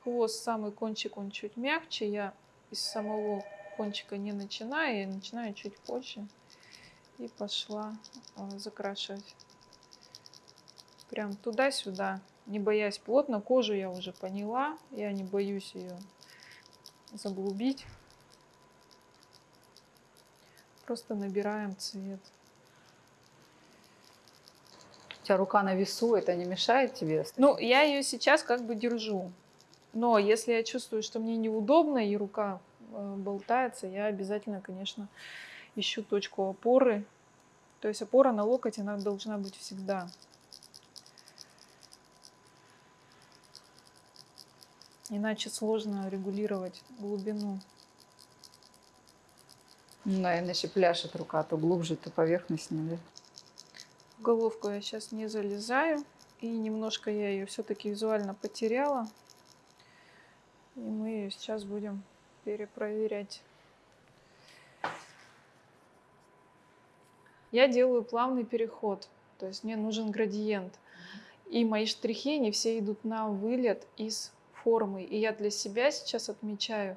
хвост, самый кончик, он чуть мягче. Я из самого кончика не начинаю, я начинаю чуть позже. И пошла э, закрашивать. Прям туда-сюда, не боясь плотно. Кожу я уже поняла, я не боюсь ее заглубить. Просто набираем цвет. У тебя рука на весу, это не мешает тебе? Ну, я ее сейчас как бы держу. Но если я чувствую, что мне неудобно и рука э, болтается, я обязательно, конечно, ищу точку опоры. То есть опора на локоть, она должна быть всегда. Иначе сложно регулировать глубину. Ну, иначе пляшет рука то глубже, то поверхностнее, да? В головку я сейчас не залезаю. И немножко я ее все-таки визуально потеряла. И мы ее сейчас будем перепроверять. Я делаю плавный переход, то есть мне нужен градиент. И мои штрихи, они все идут на вылет из формы. И я для себя сейчас отмечаю,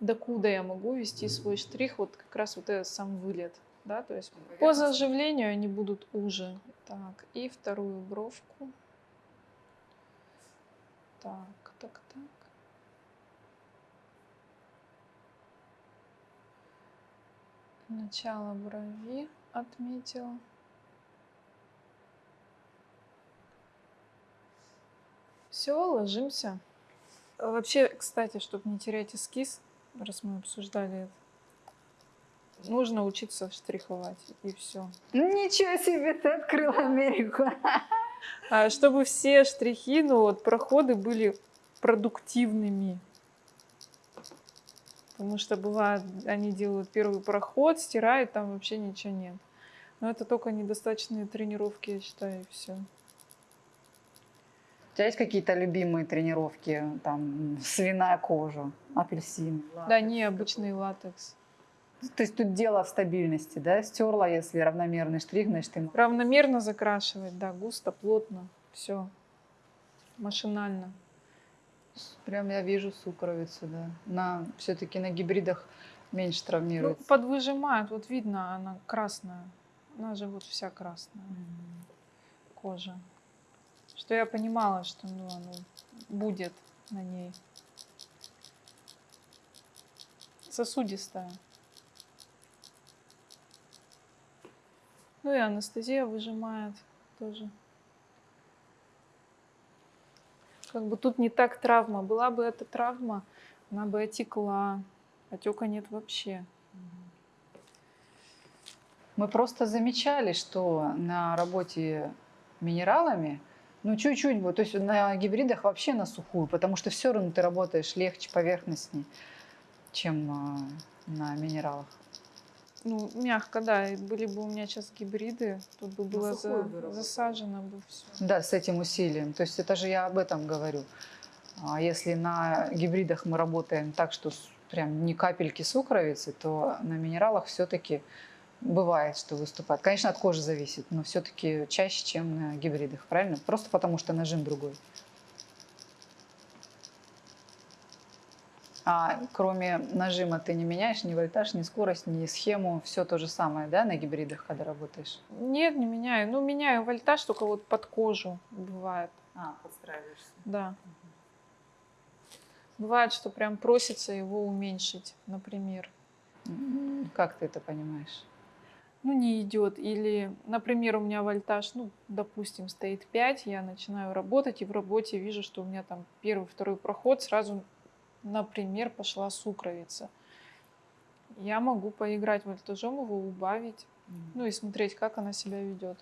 докуда я могу вести свой штрих, вот как раз вот этот сам вылет. Да, то есть по заживлению они будут уже. Так, и вторую бровку. Так, так, так. Начало брови отметила. Все, ложимся. Вообще, кстати, чтобы не терять эскиз, раз мы обсуждали это, нужно учиться штриховать, и все. Ничего себе, ты открыл Америку. А чтобы все штрихи, ну вот, проходы были продуктивными. Потому что бывает, они делают первый проход, стирают, там вообще ничего нет. Но это только недостаточные тренировки, я считаю, и все. Тебя есть какие-то любимые тренировки, там, свиная кожа, апельсин? Да, не обычный латекс. То есть тут дело в стабильности, да? Стерла, если равномерный штрих, значит, ты... Равномерно закрашивать, да, густо, плотно, все. Машинально. Прям я вижу сукровицу, да. На, все-таки на гибридах меньше Ну, травмируется. подвыжимает, вот видно, она красная. Она же вот вся красная кожа. Что я понимала, что ну, оно будет на ней. Сосудистая. Ну и анестезия выжимает тоже. Как бы тут не так травма. Была бы эта травма, она бы отекла. Отека нет вообще. Мы просто замечали, что на работе минералами, ну чуть-чуть, вот, то есть на гибридах вообще на сухую, потому что все равно ты работаешь легче, поверхностней, чем а, на минералах. Ну, мягко, да. И были бы у меня сейчас гибриды, тут бы было за- бы засажено бы все. Да, с этим усилием. То есть это же я об этом говорю. А если на гибридах мы работаем так, что прям ни капельки сукровицы, то на минералах все-таки бывает, что выступает. Конечно, от кожи зависит, но все-таки чаще, чем на гибридах, правильно? Просто потому что нажим другой. А кроме нажима ты не меняешь ни вольтаж, ни скорость, ни схему, все то же самое, да, на гибридах, когда работаешь? Нет, не меняю. Ну, меняю вольтаж только вот под кожу бывает. А, подстраиваешься. Да. Бывает, что прям просится его уменьшить, например. Как ты это понимаешь? Ну, не идет. Или, например, у меня вольтаж, ну, допустим, стоит 5, я начинаю работать, и в работе вижу, что у меня там первый, второй проход, сразу, например, пошла сукровица. Я могу поиграть вольтажом, его убавить, ну и смотреть, как она себя ведет.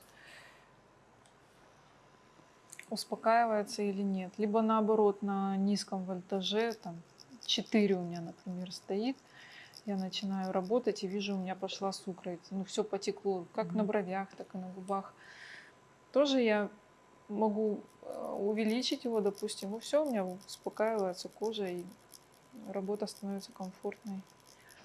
Успокаивается или нет. Либо наоборот, на низком вольтаже, там 4 у меня, например, стоит, я начинаю работать и вижу, у меня пошла сукровица. Ну, все потекло, как на Мгм. бровях, так и на губах. Тоже я могу э, увеличить его, допустим, и все, у меня успокаивается кожа, и работа становится комфортной.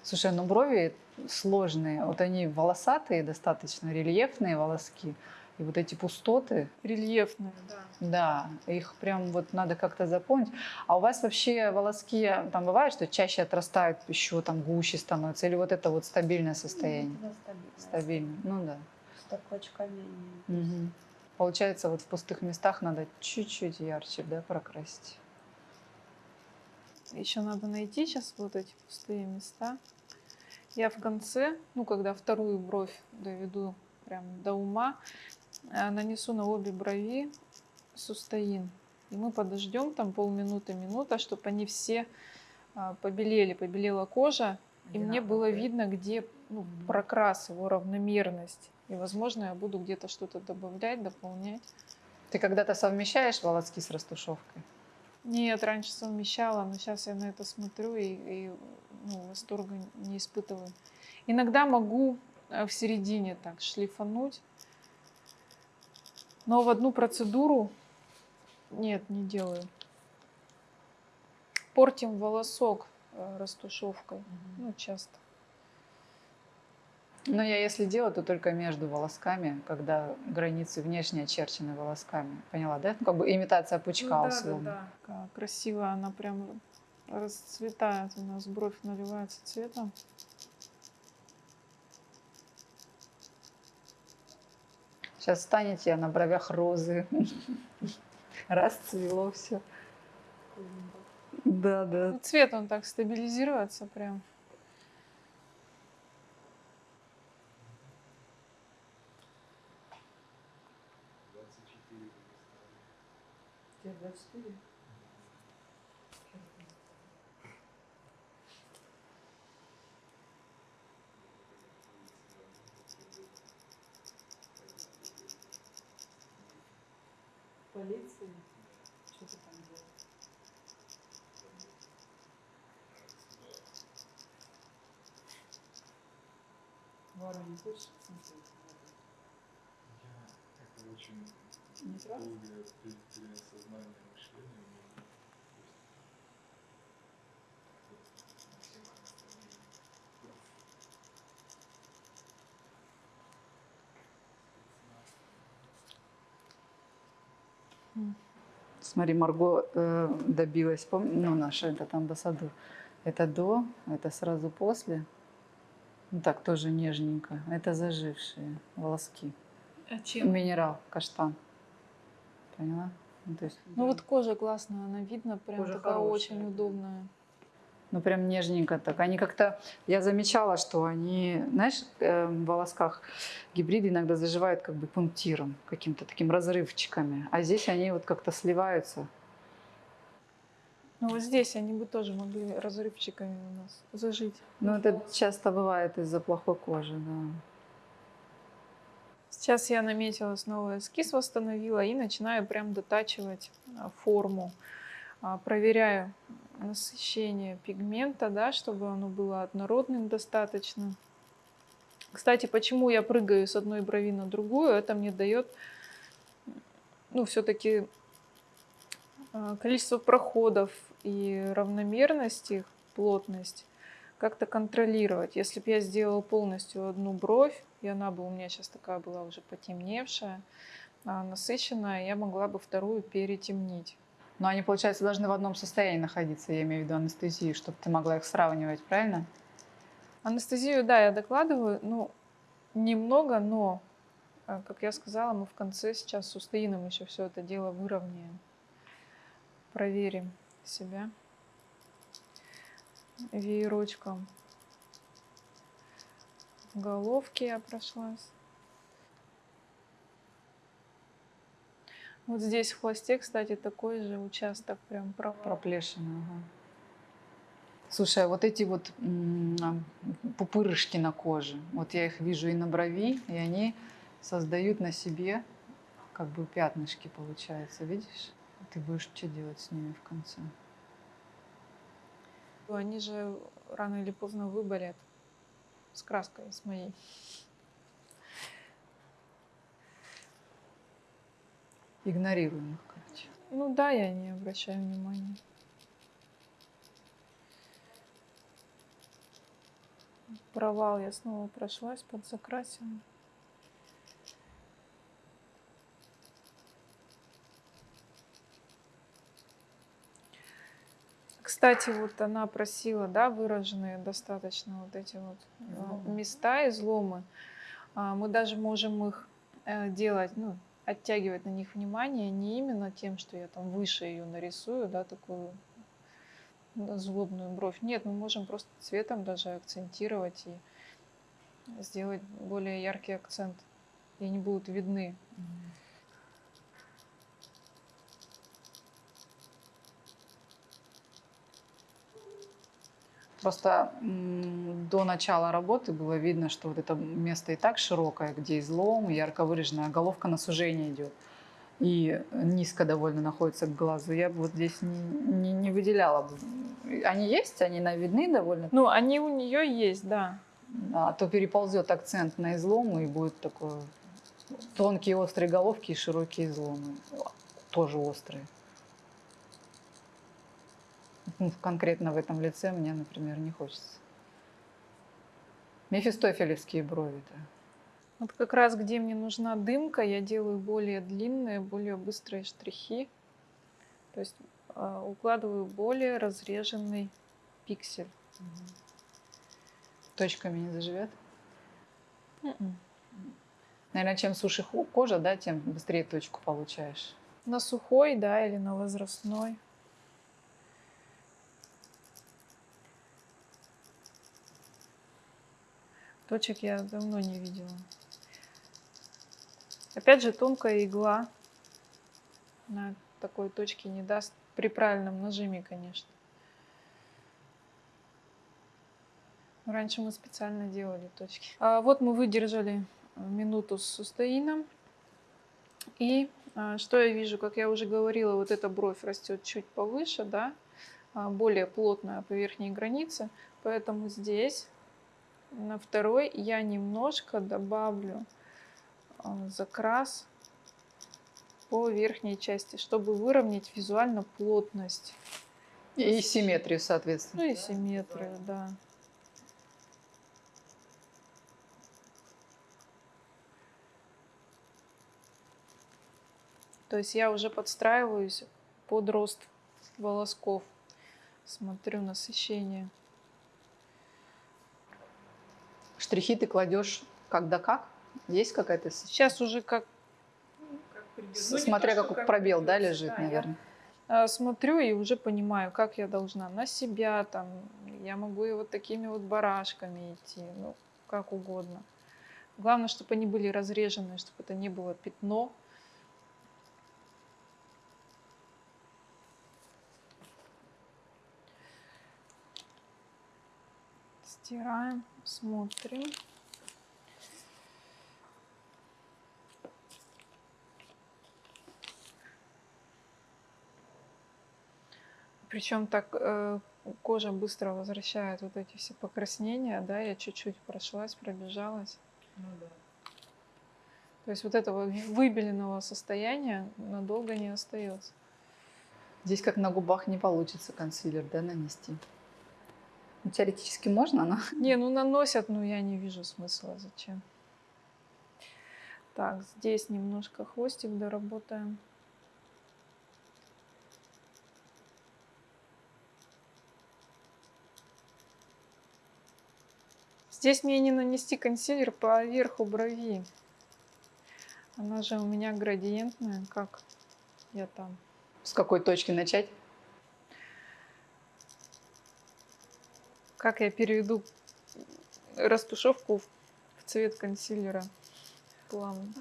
Слушай, ну брови сложные. Вот они волосатые, достаточно рельефные волоски. И вот эти пустоты, Рельефная, да. да, их прям вот надо как-то запомнить. А у вас вообще волоски, там бывает, что чаще отрастают, еще там гуще становятся? Или вот это вот стабильное состояние? Да, стабильно. Стабильно, ну да. С такочками они. Мгм. Получается, вот в пустых местах надо чуть-чуть ярче, да, прокрасить. Еще надо найти сейчас вот эти пустые места. Я в конце, ну, когда вторую бровь доведу прям до ума, нанесу на обе брови сустоин. И мы подождем там полминуты, минута, чтобы они все а, побелели, побелела кожа, и мне было видно, где ну, прокрас, его равномерность. И, возможно, я буду где-то что-то добавлять, дополнять. Ты когда-то совмещаешь волоски с растушевкой? Нет, раньше совмещала, но сейчас я на это смотрю и, и, ну, восторга не испытываю. Иногда могу э, в середине так шлифануть, но в одну процедуру Нет, не делаю. Портим волосок э, растушевкой. Ну, часто. Но я если делаю, то только между волосками, когда границы внешне очерчены волосками. Поняла, да? Ну, как бы имитация пучка Ну условно. Как красиво она прям расцветает у нас, бровь наливается цветом. Сейчас станете, а на бровях розы. *laughs* Расцвело все. Да, да. Ну, цвет он так стабилизируется прям. Тебе 24? Это. Смотри, Марго э, добилась, пом- ну, наша этот амбассадор. Это до, это сразу после. Ну, так, тоже нежненько. Это зажившие волоски. А чем? Минерал, каштан. Поняла? Ну, то есть, Ну вот кожа классная, она видно, прям Кожа такая хорошая, очень да. удобная. ну, прям нежненько так. Они как-то, я замечала, что они, знаешь, э, в волосках гибриды иногда заживают как бы пунктиром, каким-то таким разрывчиками. А здесь они вот как-то сливаются. Ну вот здесь они бы тоже могли разрывчиками у нас зажить. Ну, это часто бывает из-за плохой кожи, да. Сейчас я наметила снова эскиз, восстановила и начинаю прям дотачивать а, форму. А, Проверяю насыщение пигмента, да, чтобы оно было однородным достаточно. Кстати, почему я прыгаю с одной брови на другую, это мне дает, ну, все-таки количество проходов и равномерность их, плотность как-то контролировать. Если бы я сделала полностью одну бровь, и она бы у меня сейчас такая была уже потемневшая, а, насыщенная, я могла бы вторую перетемнить. Но они, получается, должны в одном состоянии находиться, я имею в виду анестезию, чтобы ты могла их сравнивать, правильно? Анестезию, да, я докладываю, ну, немного, но, а, как я сказала, мы в конце сейчас с Устаином еще все это дело выровняем. Проверим себя веерочком. Головки я прошлась. Вот здесь в хвосте, кстати, такой же участок прям провал. Проплешина, ага. Слушай, а вот эти вот пупырышки на коже, вот я их вижу и на брови, и они создают на себе как бы пятнышки, получается, видишь? Ты будешь что делать с ними в конце? Они же рано или поздно выболят с краской, с моей. Игнорируем их, короче. Ну да, я не обращаю внимания. Провал я снова прошлась, подзакрасила. Кстати, вот она просила, да, выраженные достаточно вот эти вот э, Изломы. места, изломы. А, Мы даже можем их э, делать, ну, оттягивать на них внимание не именно тем, что я там выше ее нарисую, да, такую злобную бровь. Нет, мы можем просто цветом даже акцентировать и сделать более яркий акцент. И они будут видны. Просто до начала работы было видно, что вот это место и так широкое, где излом, ярко выраженная головка на сужение идет. И низко довольно находится к глазу. Я бы вот здесь не, не, не выделяла бы. Они есть, они видны довольно. Ну, они у нее есть, да. А то переползет акцент на излом и будет такой тонкие острые головки и широкие изломы. Тоже острые. Ну, конкретно в этом лице мне, например, не хочется. Мефистофелевские брови-то. Вот как раз где мне нужна дымка, я делаю более длинные, более быстрые штрихи. То есть э, укладываю более разреженный пиксель. Точками не заживет. Мгм. Наверное, чем суше кожа, да, тем быстрее точку получаешь. На сухой, да, или на возрастной. Точек я давно не видела. Опять же, тонкая игла на такой точке не даст при правильном нажиме, конечно. Раньше мы специально делали точки. А вот мы выдержали минуту с сустаином. И а, что я вижу, как я уже говорила, вот эта бровь растет чуть повыше, да, а, более плотная по верхней границе. Поэтому здесь на второй я немножко добавлю а, закрас по верхней части, чтобы выровнять визуально плотность. И симметрию, соответственно. Ну и симметрию, да. То есть я уже подстраиваюсь под рост волосков. Смотрю насыщение. Штрихи ты кладешь когда как? Есть какая-то... Сейчас уже как с- Смотря как пробел, да, лежит, наверное. а, смотрю и уже понимаю, как я должна на себя там. Я могу и вот такими вот барашками идти, ну, как угодно. Главное, чтобы они были разрежены, чтобы это не было пятно. Стираем, смотрим. Причем так э, кожа быстро возвращает вот эти все покраснения, да, я чуть-чуть прошлась, пробежалась. То есть вот этого выбеленного состояния надолго не остается. Здесь как на губах не получится консилер, да, нанести. Ну, теоретически можно, но... *laughs* Не, ну наносят, но я не вижу смысла, зачем. Так, здесь немножко хвостик доработаем. Здесь мне не нанести консилер по верху брови. Она же у меня градиентная, как я там. С какой точки начать? Как я переведу растушевку в цвет консилера плавно.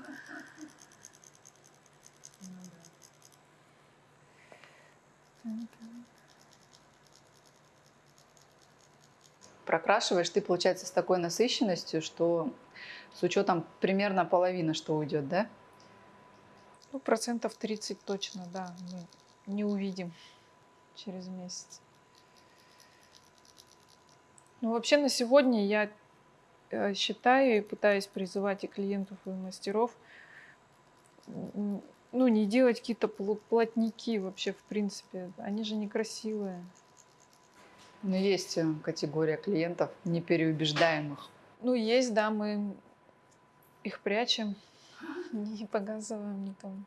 Прокрашиваешь ты, получается, с такой насыщенностью, что с учетом примерно половины, что уйдет, да? Ну, процентов 30 точно, да, мы не увидим через месяц. Ну, вообще на сегодня я э, считаю и пытаюсь призывать и клиентов, и мастеров, ну, не делать какие-то пло- плотники вообще, в принципе. Они же некрасивые. Но есть э, категория клиентов непереубеждаемых. Ну, есть, да, мы их прячем, *laughs* не показываем никому.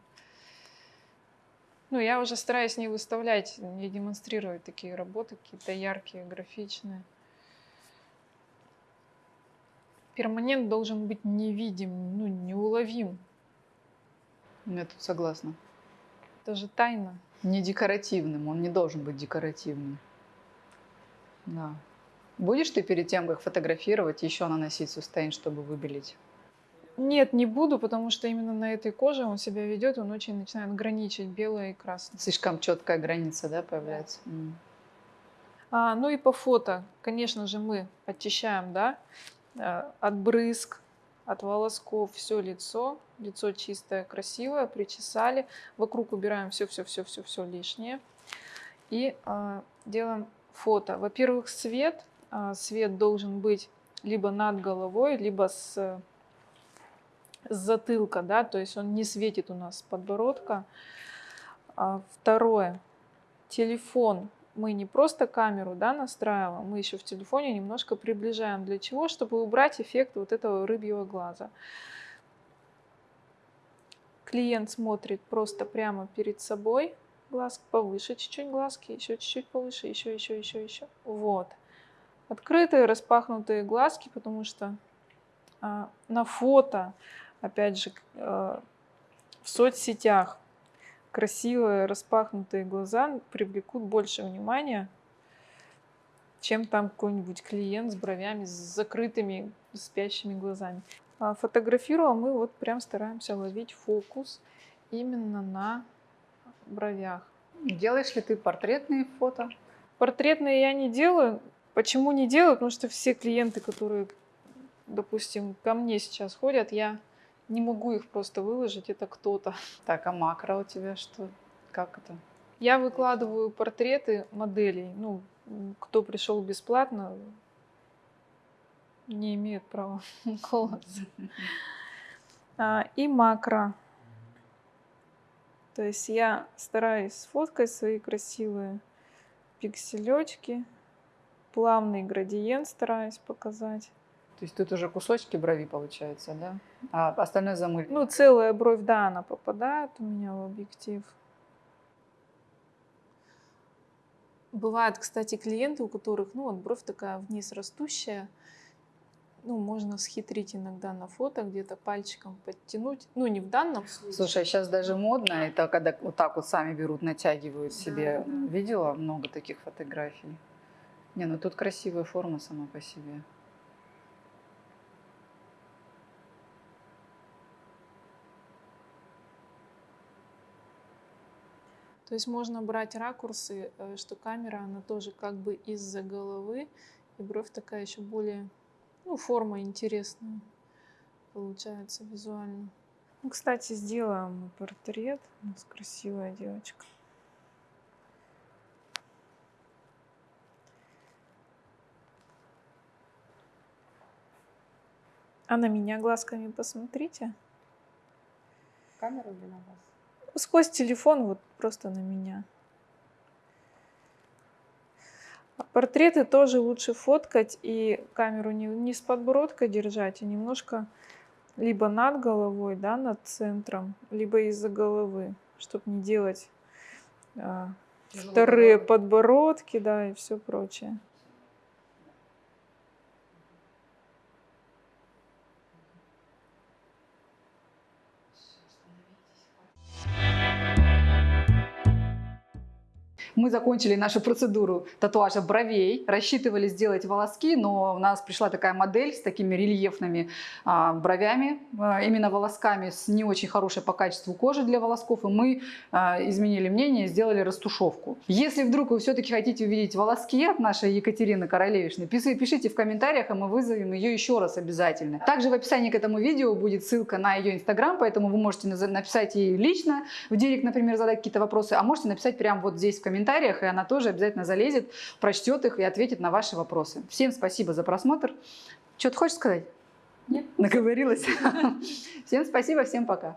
Ну, я уже стараюсь не выставлять, не демонстрировать такие работы, какие-то яркие, графичные. Перманент должен быть невидим, ну, неуловим. Я тут согласна. Это же тайна. Не декоративным, он не должен быть декоративным. Да. Будешь ты перед тем, как фотографировать, еще наносить сустейн, чтобы выбелить? Нет, не буду, потому что именно на этой коже он себя ведет, он очень начинает граничить белое и красное. Слишком четкая граница, да, появляется? М. А, ну и по фото, конечно же, мы очищаем, да, от брызг, от волосков все лицо, лицо чистое, красивое, причесали, вокруг убираем все-все-все-все-все лишнее. И а, делаем фото. Во-первых, свет, а, свет должен быть либо над головой, либо с, с затылка, да, то есть он не светит у нас с подбородка. А, второе, телефон мы не просто камеру да, настраиваем, мы еще в телефоне немножко приближаем. Для чего? Чтобы убрать эффект вот этого рыбьего глаза. Клиент смотрит просто прямо перед собой, глаз повыше чуть-чуть глазки, еще чуть-чуть повыше, еще, еще, еще, еще. Вот. Открытые, распахнутые глазки, потому что а, на фото, опять же, а, в соцсетях красивые распахнутые глаза привлекут больше внимания, чем там какой-нибудь клиент с бровями, с закрытыми спящими глазами. А фотографируем мы вот прям стараемся ловить фокус именно на бровях. Делаешь ли ты портретные фото? Портретные я не делаю. Почему не делаю? Потому что все клиенты, которые, допустим, ко мне сейчас ходят, я не могу их просто выложить, это кто-то. *laughs* Так, а макро у тебя что? Как это? Я выкладываю портреты моделей. Ну, кто пришел бесплатно, не имеет права *laughs* голоса. *laughs* И макро. То есть я стараюсь сфоткать свои красивые пикселечки, плавный градиент стараюсь показать. То есть тут уже кусочки брови получается, да? А остальное замыль. Ну, целая бровь, да, она попадает у меня в объектив. Бывают, кстати, клиенты, у которых, ну, вот бровь такая вниз растущая, ну, можно схитрить иногда на фото, где-то пальчиком подтянуть. Ну, не в данном случае. Слушай, сейчас даже модно, это когда вот так вот сами берут, натягивают себе. Да, да. Видела много таких фотографий? Не, ну тут красивая форма сама по себе. То есть можно брать ракурсы, э, что камера, она тоже как бы из-за головы, и бровь такая еще более, ну, форма интересная получается визуально. Ну, кстати, сделаем мы портрет. У нас красивая девочка. А на меня глазками посмотрите. Камеру или на вас? Сквозь телефон вот просто на меня. А Портреты тоже лучше фоткать и камеру не, не с подбородка держать, а немножко либо над головой, да, над центром, либо из-за головы, чтобы не делать а, вторые подбородки, да, и все прочее. Мы закончили нашу процедуру татуажа бровей, рассчитывали сделать волоски, но у нас пришла такая модель с такими рельефными а, бровями, а, именно волосками с не очень хорошей по качеству кожи для волосков, и мы а, изменили мнение сделали растушевку. Если вдруг вы все-таки хотите увидеть волоски от нашей Екатерины Королевишны, пиши- пишите в комментариях, и мы вызовем ее еще раз обязательно. Также в описании к этому видео будет ссылка на ее инстаграм, поэтому вы можете написать ей лично, в директ, например, задать какие-то вопросы, а можете написать прямо вот здесь в комментариях, и она тоже обязательно залезет, прочтет их и ответит на ваши вопросы. Всем спасибо за просмотр. Что ты хочешь сказать? Нет. Наговорилась? *laughs* Всем спасибо, всем пока.